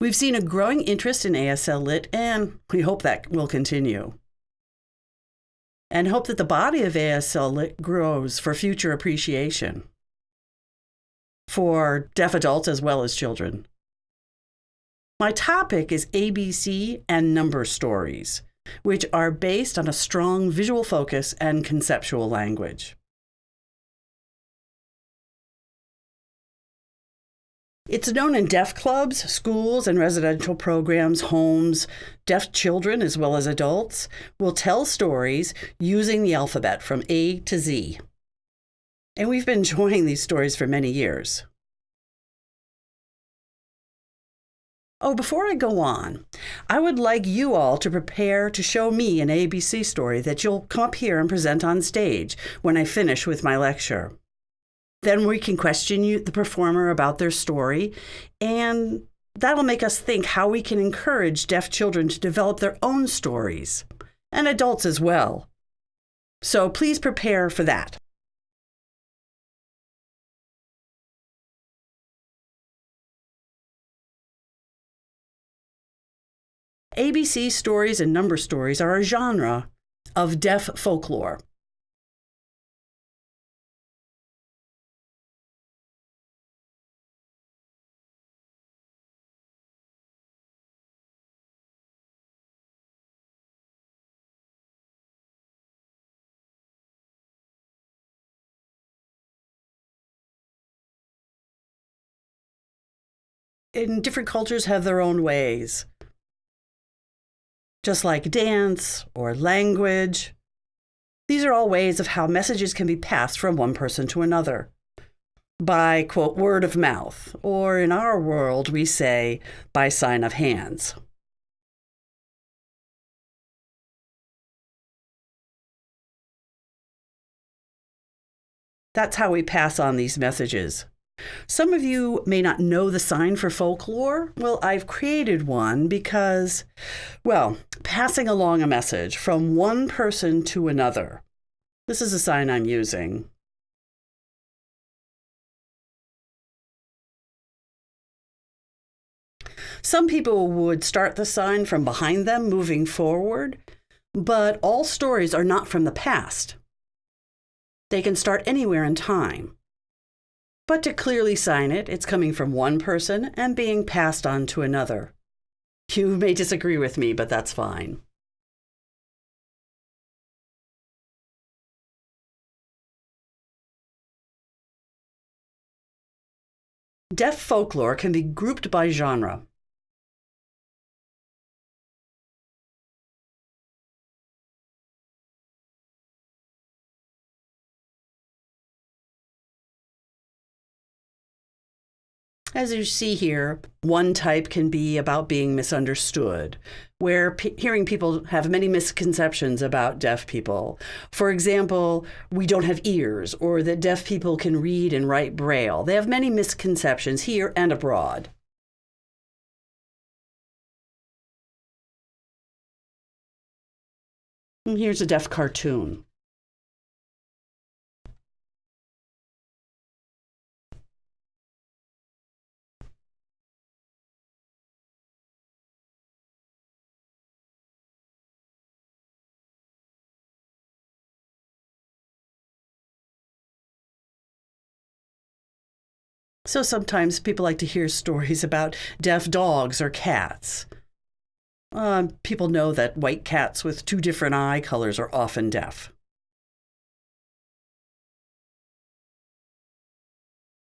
We've seen a growing interest in ASL lit, and we hope that will continue. And hope that the body of ASL lit grows for future appreciation for deaf adults as well as children. My topic is ABC and number stories, which are based on a strong visual focus and conceptual language. It's known in deaf clubs, schools, and residential programs, homes, deaf children as well as adults will tell stories using the alphabet from A to Z. And we've been enjoying these stories for many years. Oh, before I go on, I would like you all to prepare to show me an ABC story that you'll come up here and present on stage when I finish with my lecture. Then we can question you, the performer about their story, and that'll make us think how we can encourage deaf children to develop their own stories, and adults as well. So please prepare for that. ABC stories and number stories are a genre of deaf folklore. in different cultures have their own ways just like dance or language. These are all ways of how messages can be passed from one person to another. By, quote, word of mouth, or in our world, we say by sign of hands. That's how we pass on these messages. Some of you may not know the sign for folklore. Well, I've created one because, well, passing along a message from one person to another. This is a sign I'm using. Some people would start the sign from behind them moving forward, but all stories are not from the past. They can start anywhere in time. But to clearly sign it, it's coming from one person and being passed on to another. You <laughs> may disagree with me, but that's fine. Deaf folklore can be grouped by genre. As you see here, one type can be about being misunderstood, where hearing people have many misconceptions about deaf people. For example, we don't have ears, or that deaf people can read and write Braille. They have many misconceptions here and abroad. Here's a deaf cartoon. So sometimes people like to hear stories about deaf dogs or cats. Uh, people know that white cats with two different eye colors are often deaf.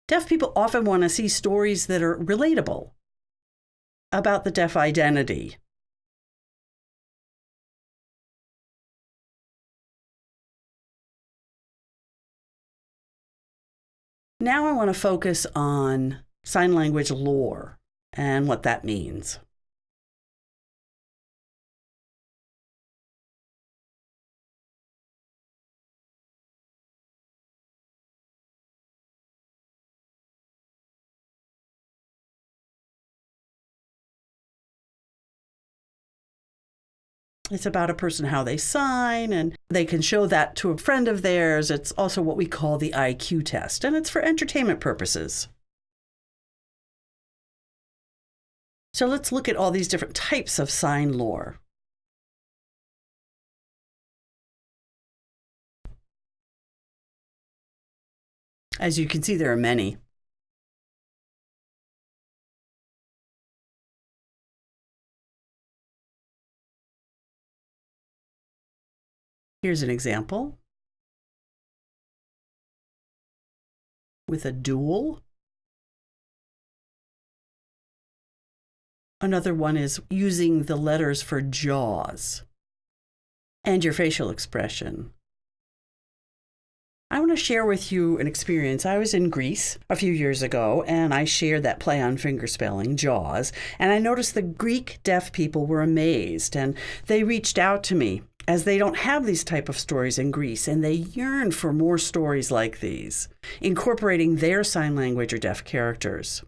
Deaf people often want to see stories that are relatable about the deaf identity Now I want to focus on sign language lore and what that means. It's about a person, how they sign, and they can show that to a friend of theirs. It's also what we call the IQ test, and it's for entertainment purposes. So let's look at all these different types of sign lore. As you can see, there are many. Here's an example with a dual. Another one is using the letters for jaws and your facial expression. I want to share with you an experience. I was in Greece a few years ago and I shared that play on fingerspelling, Jaws, and I noticed the Greek deaf people were amazed and they reached out to me as they don't have these type of stories in Greece and they yearn for more stories like these, incorporating their sign language or deaf characters.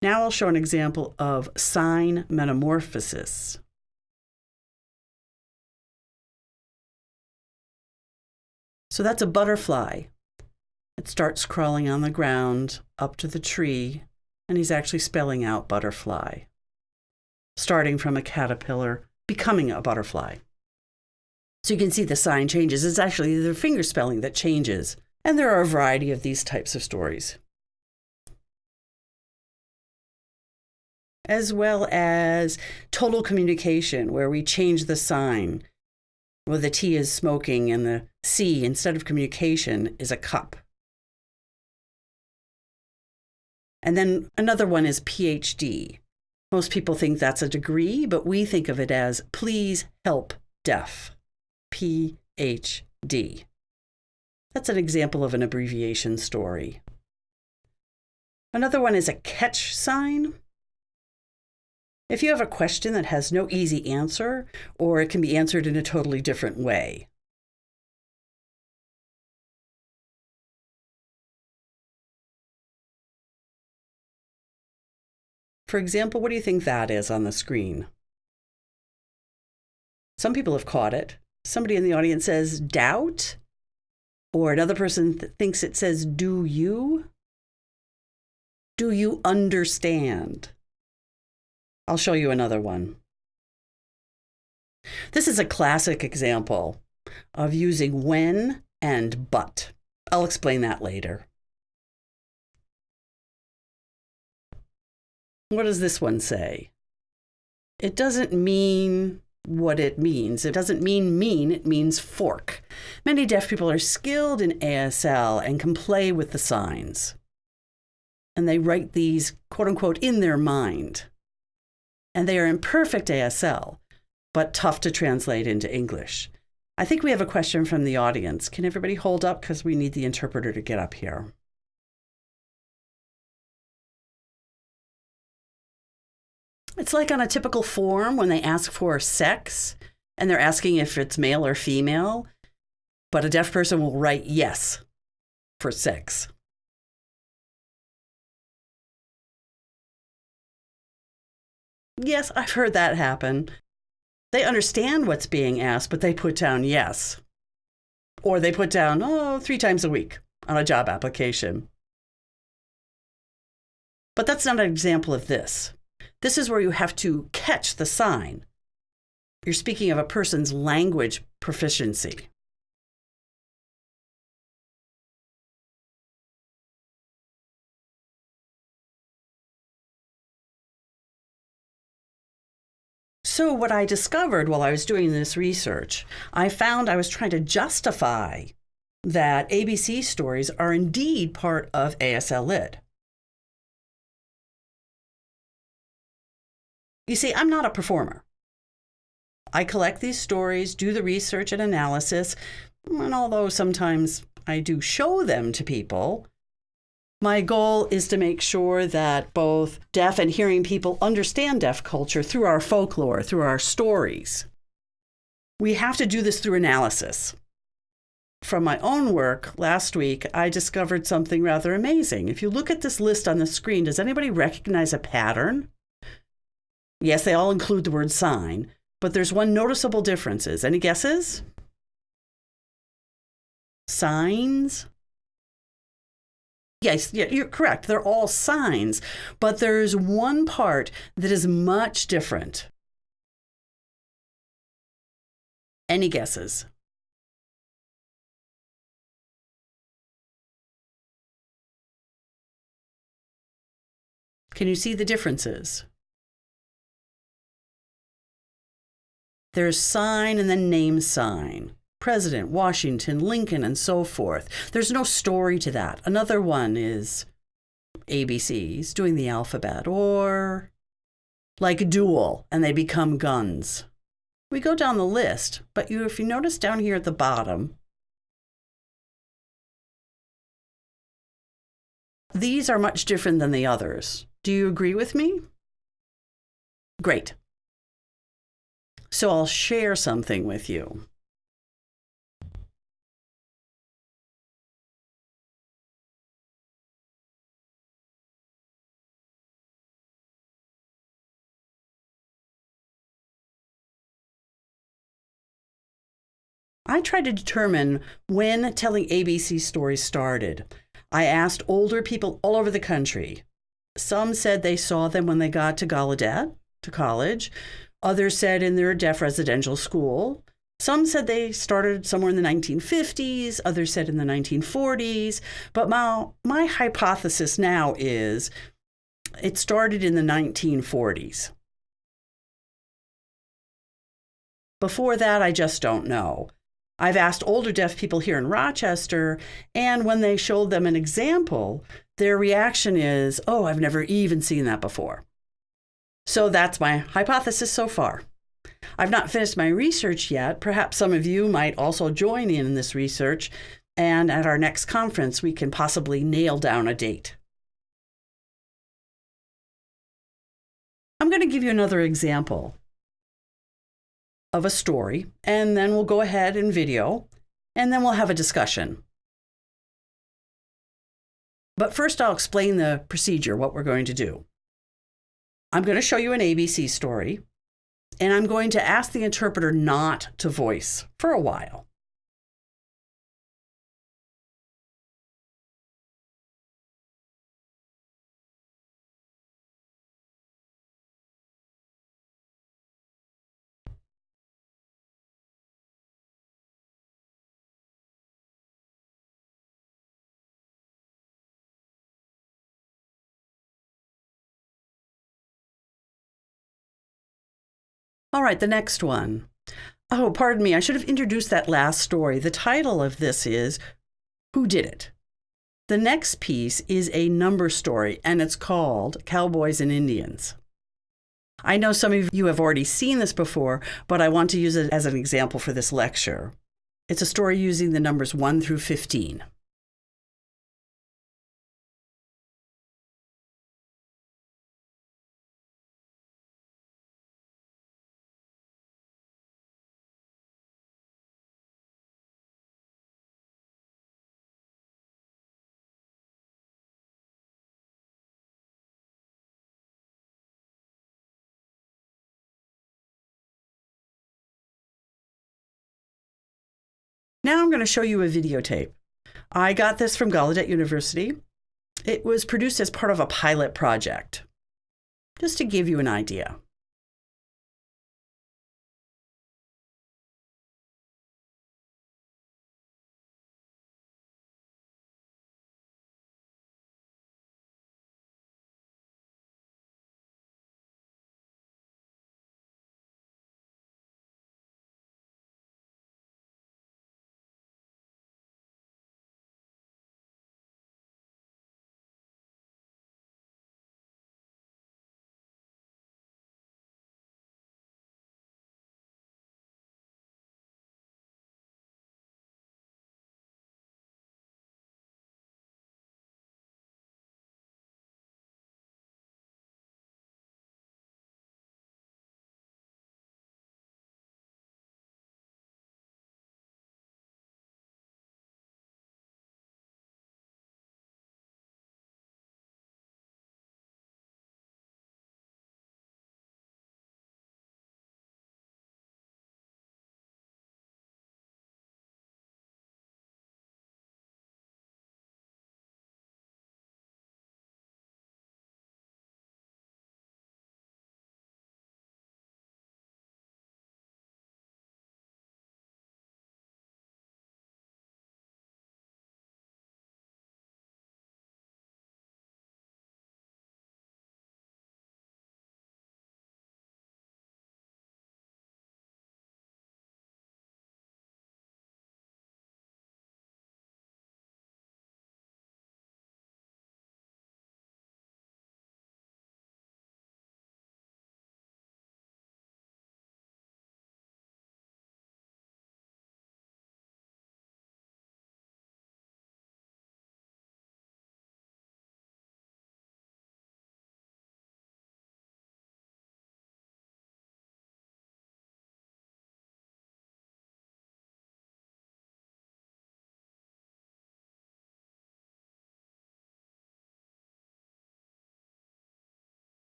Now I'll show an example of sign metamorphosis. So that's a butterfly. It starts crawling on the ground up to the tree, and he's actually spelling out butterfly starting from a caterpillar, becoming a butterfly. So you can see the sign changes. It's actually the finger spelling that changes. And there are a variety of these types of stories. As well as total communication, where we change the sign. Well, the T is smoking and the C, instead of communication, is a cup. And then another one is PhD, most people think that's a degree, but we think of it as Please Help Deaf, PhD. That's an example of an abbreviation story. Another one is a catch sign. If you have a question that has no easy answer, or it can be answered in a totally different way. For example, what do you think that is on the screen? Some people have caught it. Somebody in the audience says doubt, or another person th- thinks it says do you. Do you understand? I'll show you another one. This is a classic example of using when and but. I'll explain that later. What does this one say? It doesn't mean what it means. It doesn't mean mean, it means fork. Many deaf people are skilled in ASL and can play with the signs. And they write these, quote unquote, in their mind. And they are in perfect ASL, but tough to translate into English. I think we have a question from the audience. Can everybody hold up? Because we need the interpreter to get up here. It's like on a typical form when they ask for sex and they're asking if it's male or female, but a deaf person will write yes for sex. Yes, I've heard that happen. They understand what's being asked, but they put down yes. Or they put down, oh, three times a week on a job application. But that's not an example of this. This is where you have to catch the sign. You're speaking of a person's language proficiency. So, what I discovered while I was doing this research, I found I was trying to justify that ABC stories are indeed part of ASL Lit. You see, I'm not a performer. I collect these stories, do the research and analysis, and although sometimes I do show them to people, my goal is to make sure that both deaf and hearing people understand deaf culture through our folklore, through our stories. We have to do this through analysis. From my own work last week, I discovered something rather amazing. If you look at this list on the screen, does anybody recognize a pattern? Yes, they all include the word sign, but there's one noticeable difference. Any guesses? Signs? Yes, yeah, you're correct. They're all signs, but there's one part that is much different. Any guesses? Can you see the differences? There's sign and then name sign. President, Washington, Lincoln, and so forth. There's no story to that. Another one is ABCs doing the alphabet, or like duel, and they become guns. We go down the list, but you, if you notice down here at the bottom, these are much different than the others. Do you agree with me? Great. So I'll share something with you. I tried to determine when telling ABC stories started. I asked older people all over the country. Some said they saw them when they got to Gallaudet, to college. Others said in their deaf residential school. Some said they started somewhere in the 1950s, others said in the 1940s. But my, my hypothesis now is it started in the 1940s. Before that, I just don't know. I've asked older deaf people here in Rochester, and when they showed them an example, their reaction is, Oh, I've never even seen that before. So that's my hypothesis so far. I've not finished my research yet. Perhaps some of you might also join in this research, and at our next conference, we can possibly nail down a date. I'm going to give you another example of a story, and then we'll go ahead and video, and then we'll have a discussion. But first, I'll explain the procedure, what we're going to do. I'm going to show you an ABC story, and I'm going to ask the interpreter not to voice for a while. All right, the next one. Oh, pardon me, I should have introduced that last story. The title of this is Who Did It? The next piece is a number story, and it's called Cowboys and Indians. I know some of you have already seen this before, but I want to use it as an example for this lecture. It's a story using the numbers 1 through 15. Now I'm going to show you a videotape. I got this from Gallaudet University. It was produced as part of a pilot project, just to give you an idea.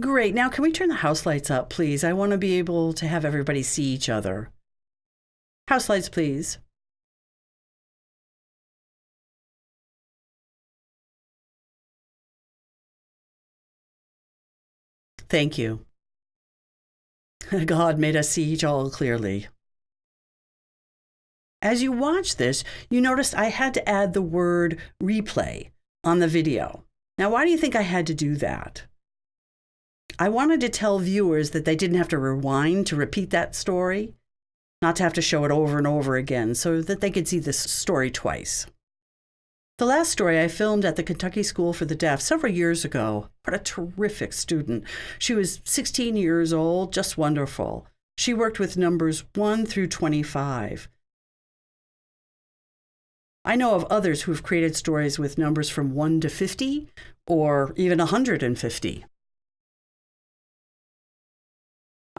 Great. Now, can we turn the house lights up, please? I want to be able to have everybody see each other. House lights, please. Thank you. <laughs> God made us see each all clearly. As you watch this, you noticed I had to add the word replay on the video. Now, why do you think I had to do that? I wanted to tell viewers that they didn't have to rewind to repeat that story, not to have to show it over and over again, so that they could see this story twice. The last story I filmed at the Kentucky School for the Deaf several years ago. What a terrific student. She was 16 years old, just wonderful. She worked with numbers 1 through 25. I know of others who have created stories with numbers from 1 to 50 or even 150.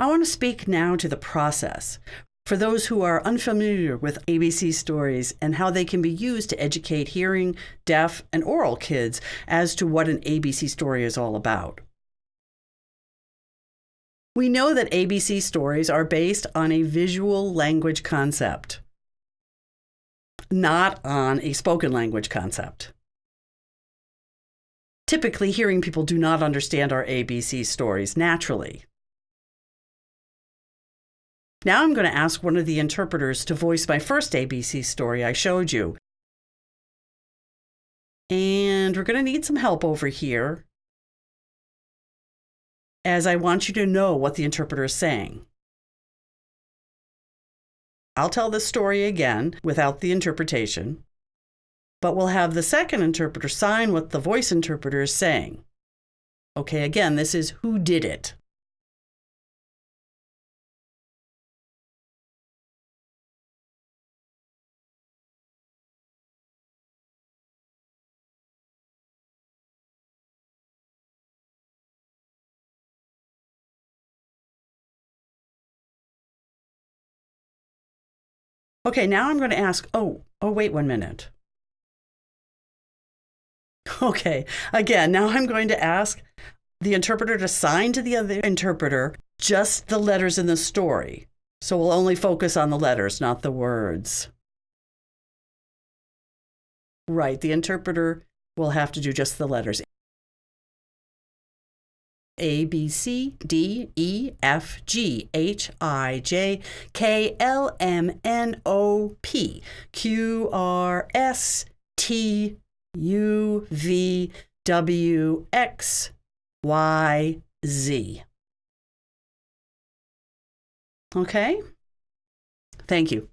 I want to speak now to the process for those who are unfamiliar with ABC stories and how they can be used to educate hearing, deaf, and oral kids as to what an ABC story is all about. We know that ABC stories are based on a visual language concept, not on a spoken language concept. Typically, hearing people do not understand our ABC stories naturally. Now I'm going to ask one of the interpreters to voice my first ABC story I showed you. And we're going to need some help over here as I want you to know what the interpreter is saying. I'll tell the story again without the interpretation, but we'll have the second interpreter sign what the voice interpreter is saying. Okay, again, this is who did it. Okay, now I'm going to ask, oh, oh, wait one minute. <laughs> Okay, again, now I'm going to ask the interpreter to sign to the other interpreter just the letters in the story. So we'll only focus on the letters, not the words. Right, the interpreter will have to do just the letters. A, B, C, D, E, F, G, H, I, J, K, L, M, N, O, P, Q, R, S, T, U, V, W, X, Y, Z. Okay? Thank you.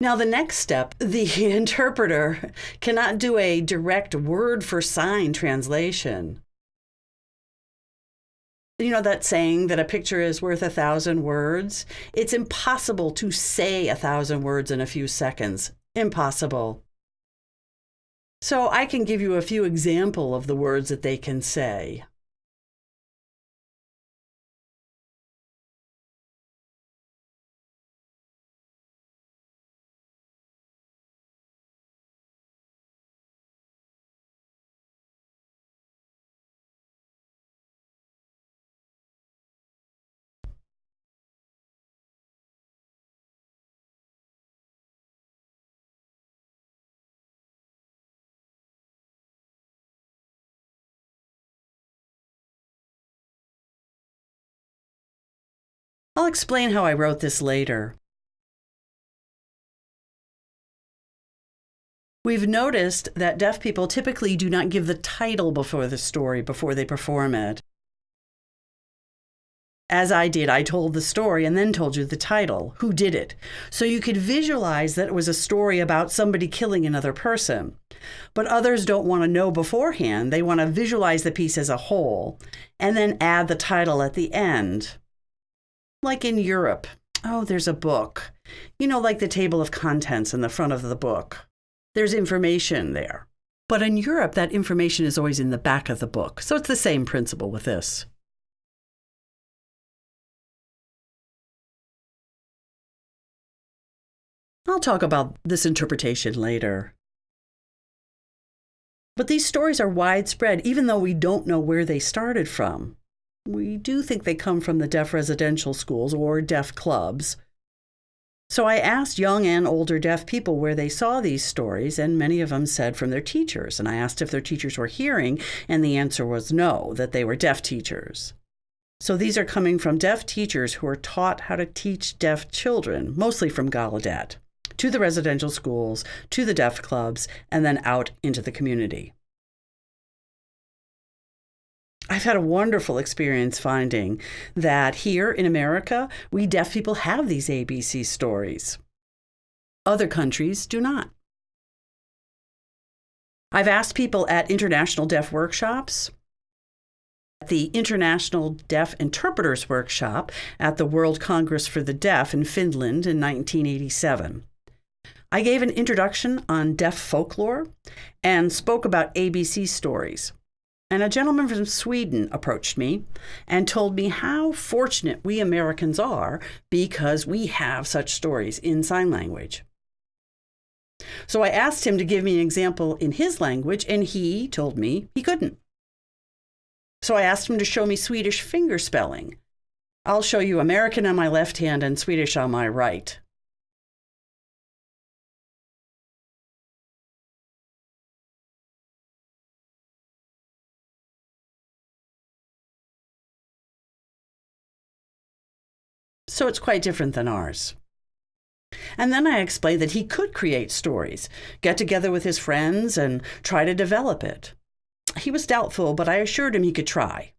Now, the next step, <laughs> the interpreter cannot do a direct word for sign translation. You know that saying that a picture is worth a thousand words? It's impossible to say a thousand words in a few seconds. Impossible. So I can give you a few example of the words that they can say. I'll explain how I wrote this later. We've noticed that deaf people typically do not give the title before the story before they perform it. As I did, I told the story and then told you the title, who did it, so you could visualize that it was a story about somebody killing another person. But others don't want to know beforehand. They want to visualize the piece as a whole and then add the title at the end like in Europe. Oh, there's a book. You know, like the table of contents in the front of the book. There's information there. But in Europe, that information is always in the back of the book. So it's the same principle with this. I'll talk about this interpretation later. But these stories are widespread, even though we don't know where they started from. We do think they come from the deaf residential schools or deaf clubs. So I asked young and older deaf people where they saw these stories, and many of them said from their teachers. And I asked if their teachers were hearing, and the answer was no, that they were deaf teachers. So these are coming from deaf teachers who are taught how to teach deaf children, mostly from Gallaudet, to the residential schools, to the deaf clubs, and then out into the community. I've had a wonderful experience finding that here in America, we deaf people have these ABC stories. Other countries do not. I've asked people at international deaf workshops, at the International Deaf Interpreters Workshop at the World Congress for the Deaf in Finland in 1987. I gave an introduction on deaf folklore and spoke about ABC stories. And a gentleman from Sweden approached me and told me how fortunate we Americans are because we have such stories in sign language. So I asked him to give me an example in his language, and he told me he couldn't. So I asked him to show me Swedish finger spelling. I'll show you American on my left hand and Swedish on my right. So it's quite different than ours. And then I explained that he could create stories, get together with his friends, and try to develop it. He was doubtful, but I assured him he could try.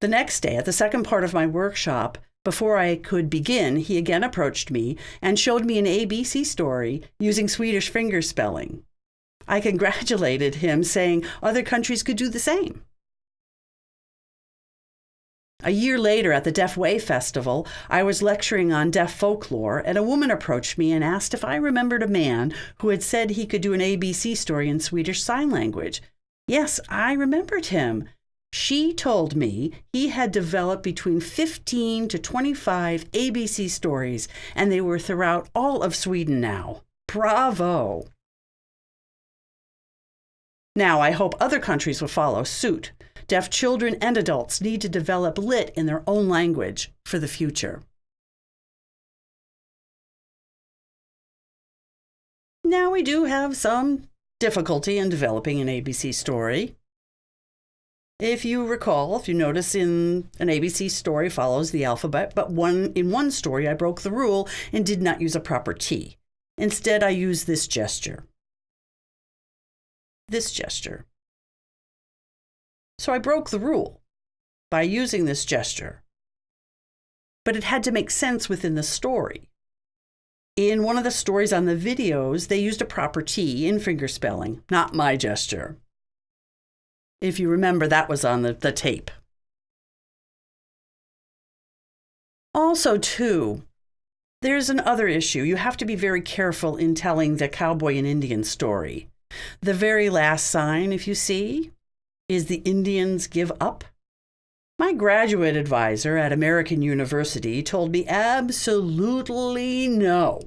The next day, at the second part of my workshop, before I could begin, he again approached me and showed me an ABC story using Swedish finger spelling. I congratulated him, saying other countries could do the same. A year later, at the Deaf Way Festival, I was lecturing on deaf folklore, and a woman approached me and asked if I remembered a man who had said he could do an ABC story in Swedish Sign Language. Yes, I remembered him. She told me he had developed between 15 to 25 ABC stories, and they were throughout all of Sweden now. Bravo! Now, I hope other countries will follow suit. Deaf children and adults need to develop lit in their own language for the future. Now, we do have some difficulty in developing an ABC story. If you recall, if you notice in an ABC story follows the alphabet, but one in one story I broke the rule and did not use a proper T. Instead, I used this gesture. This gesture. So I broke the rule by using this gesture. But it had to make sense within the story. In one of the stories on the videos, they used a proper T in fingerspelling, not my gesture. If you remember, that was on the, the tape. Also, too, there's another issue. You have to be very careful in telling the cowboy and Indian story. The very last sign, if you see, is the Indians give up? My graduate advisor at American University told me absolutely no.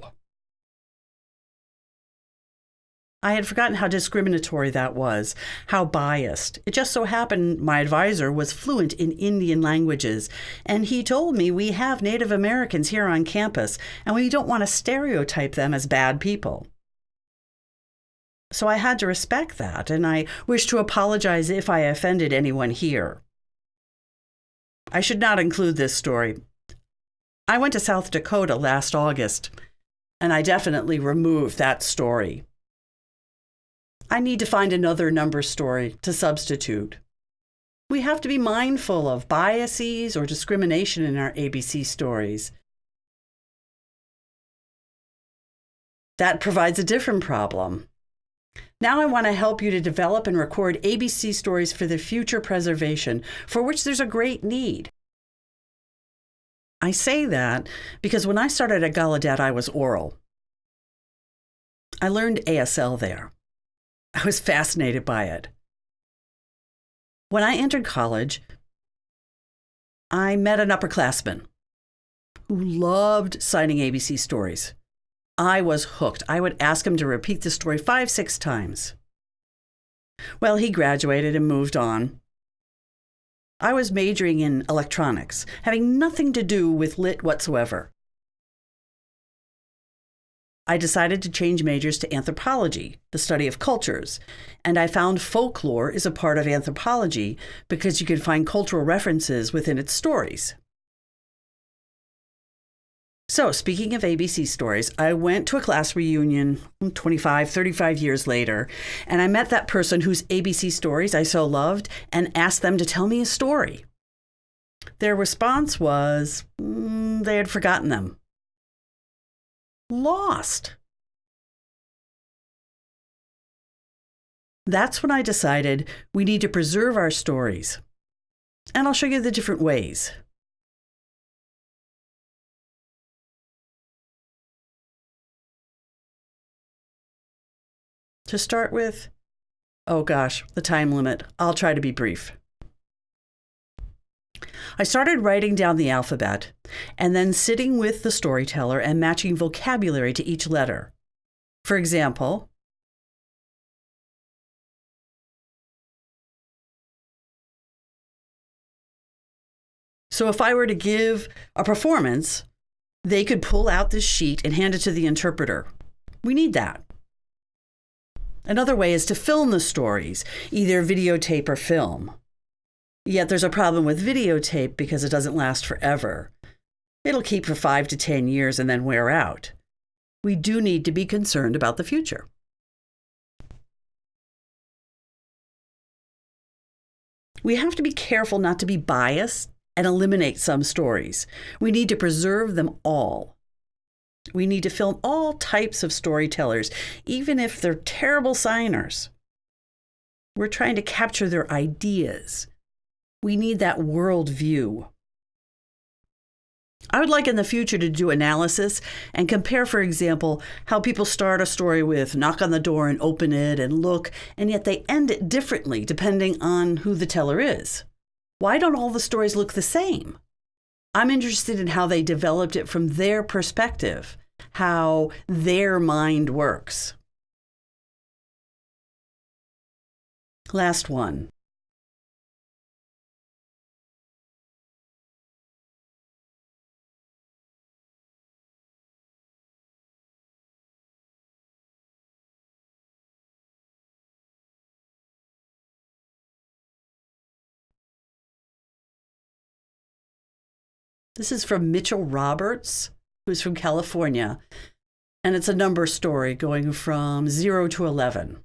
I had forgotten how discriminatory that was, how biased. It just so happened my advisor was fluent in Indian languages, and he told me we have Native Americans here on campus, and we don't want to stereotype them as bad people. So I had to respect that, and I wish to apologize if I offended anyone here. I should not include this story. I went to South Dakota last August, and I definitely removed that story. I need to find another number story to substitute. We have to be mindful of biases or discrimination in our ABC stories. That provides a different problem. Now I want to help you to develop and record ABC stories for the future preservation, for which there's a great need. I say that because when I started at Gallaudet, I was oral. I learned ASL there. I was fascinated by it. When I entered college, I met an upperclassman who loved signing ABC stories. I was hooked. I would ask him to repeat the story five, six times. Well, he graduated and moved on. I was majoring in electronics, having nothing to do with lit whatsoever. I decided to change majors to anthropology, the study of cultures, and I found folklore is a part of anthropology because you can find cultural references within its stories. So, speaking of ABC stories, I went to a class reunion 25, 35 years later, and I met that person whose ABC stories I so loved and asked them to tell me a story. Their response was mm, they had forgotten them lost. That's when I decided we need to preserve our stories. And I'll show you the different ways. To start with, oh gosh, the time limit. I'll try to be brief. I started writing down the alphabet and then sitting with the storyteller and matching vocabulary to each letter. For example, So if I were to give a performance, they could pull out this sheet and hand it to the interpreter. We need that. Another way is to film the stories, either videotape or film. Yet there's a problem with videotape because it doesn't last forever. It'll keep for five to 10 years and then wear out. We do need to be concerned about the future. We have to be careful not to be biased and eliminate some stories. We need to preserve them all. We need to film all types of storytellers, even if they're terrible signers. We're trying to capture their ideas. We need that world view. I would like in the future to do analysis and compare, for example, how people start a story with knock on the door and open it and look, and yet they end it differently depending on who the teller is. Why don't all the stories look the same? I'm interested in how they developed it from their perspective, how their mind works. Last one. This is from Mitchell Roberts, who's from California. And it's a number story going from 0 to 11.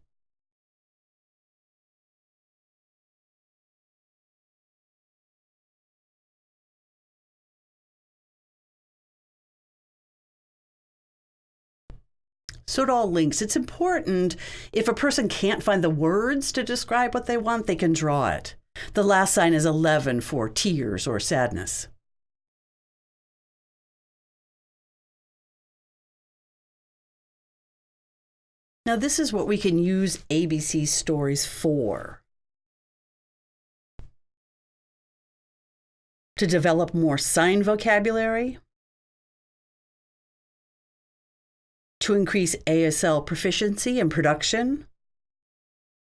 So it all links. It's important if a person can't find the words to describe what they want, they can draw it. The last sign is 11 for tears or sadness. Now, this is what we can use ABC stories for. To develop more sign vocabulary, to increase ASL proficiency and production,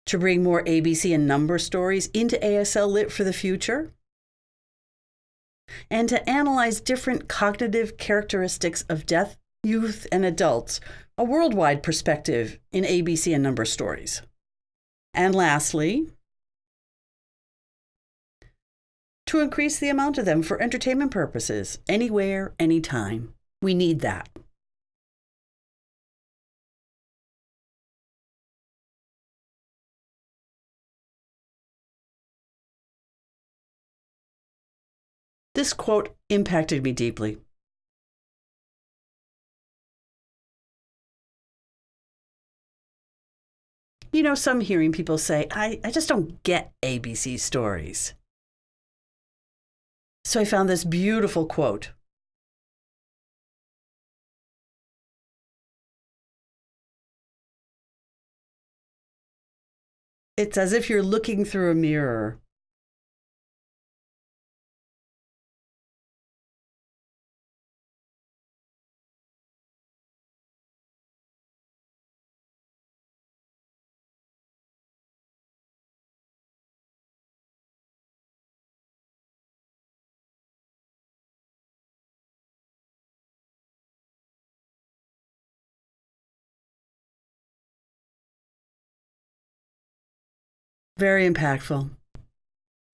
to bring more ABC and number stories into ASL Lit for the future, and to analyze different cognitive characteristics of deaf, youth, and adults a worldwide perspective in ABC and number stories. And lastly, to increase the amount of them for entertainment purposes, anywhere, anytime. We need that. This quote impacted me deeply. You know, some hearing people say, I, I just don't get ABC stories. So I found this beautiful quote. It's as if you're looking through a mirror Very impactful.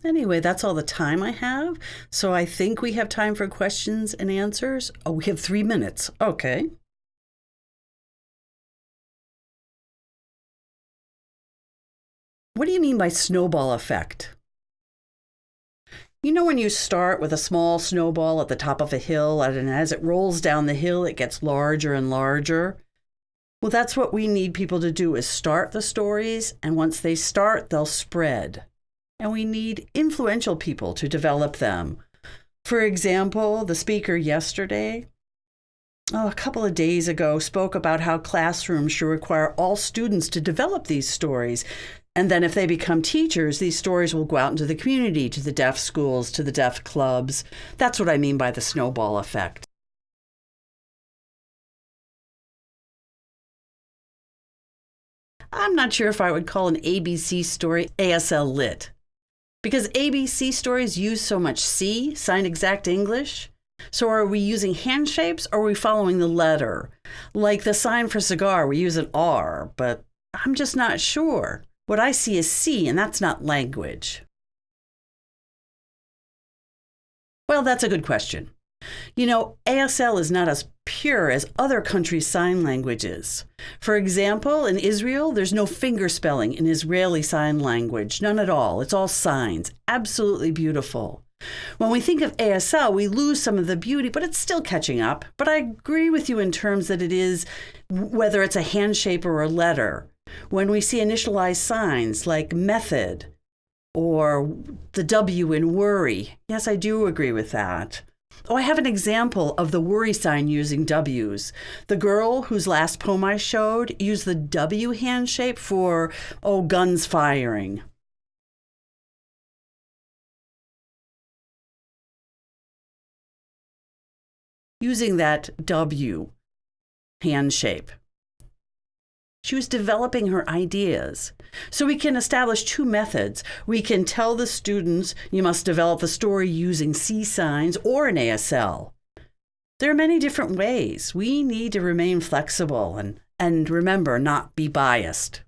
Anyway, that's all the time I have. So I think we have time for questions and answers. Oh, we have three minutes. Okay. What do you mean by snowball effect? You know, when you start with a small snowball at the top of a hill, and as it rolls down the hill, it gets larger and larger? Well, that's what we need people to do is start the stories, and once they start, they'll spread and we need influential people to develop them. For example, the speaker yesterday, oh, a couple of days ago, spoke about how classrooms should require all students to develop these stories. And then, if they become teachers, these stories will go out into the community, to the deaf schools, to the deaf clubs. That's what I mean by the snowball effect. I'm not sure if I would call an ABC story ASL lit because ABC stories use so much SEE, sign exact English. So are we using hand shapes or are we following the letter? Like the sign for cigar, we use an R, but I'm just not sure. What I see is SEE, and that's not language. Well, that's a good question. You know, ASL is not as pure as other countries' sign languages. For example, in Israel, there's no finger spelling in Israeli Sign Language, none at all. It's all signs. Absolutely beautiful. When we think of ASL, we lose some of the beauty, but it's still catching up. But I agree with you in terms that it is, whether it's a hand shape or a letter. When we see initialized signs like method or the W in worry, yes, I do agree with that. Oh, I have an example of the worry sign using W's. The girl whose last poem I showed used the W hand shape for, oh, guns firing. Using that W hand shape. She was developing her ideas. So we can establish two methods. We can tell the students you must develop the story using SEE signs or an ASL. There are many different ways. We need to remain flexible and, and remember, not be biased.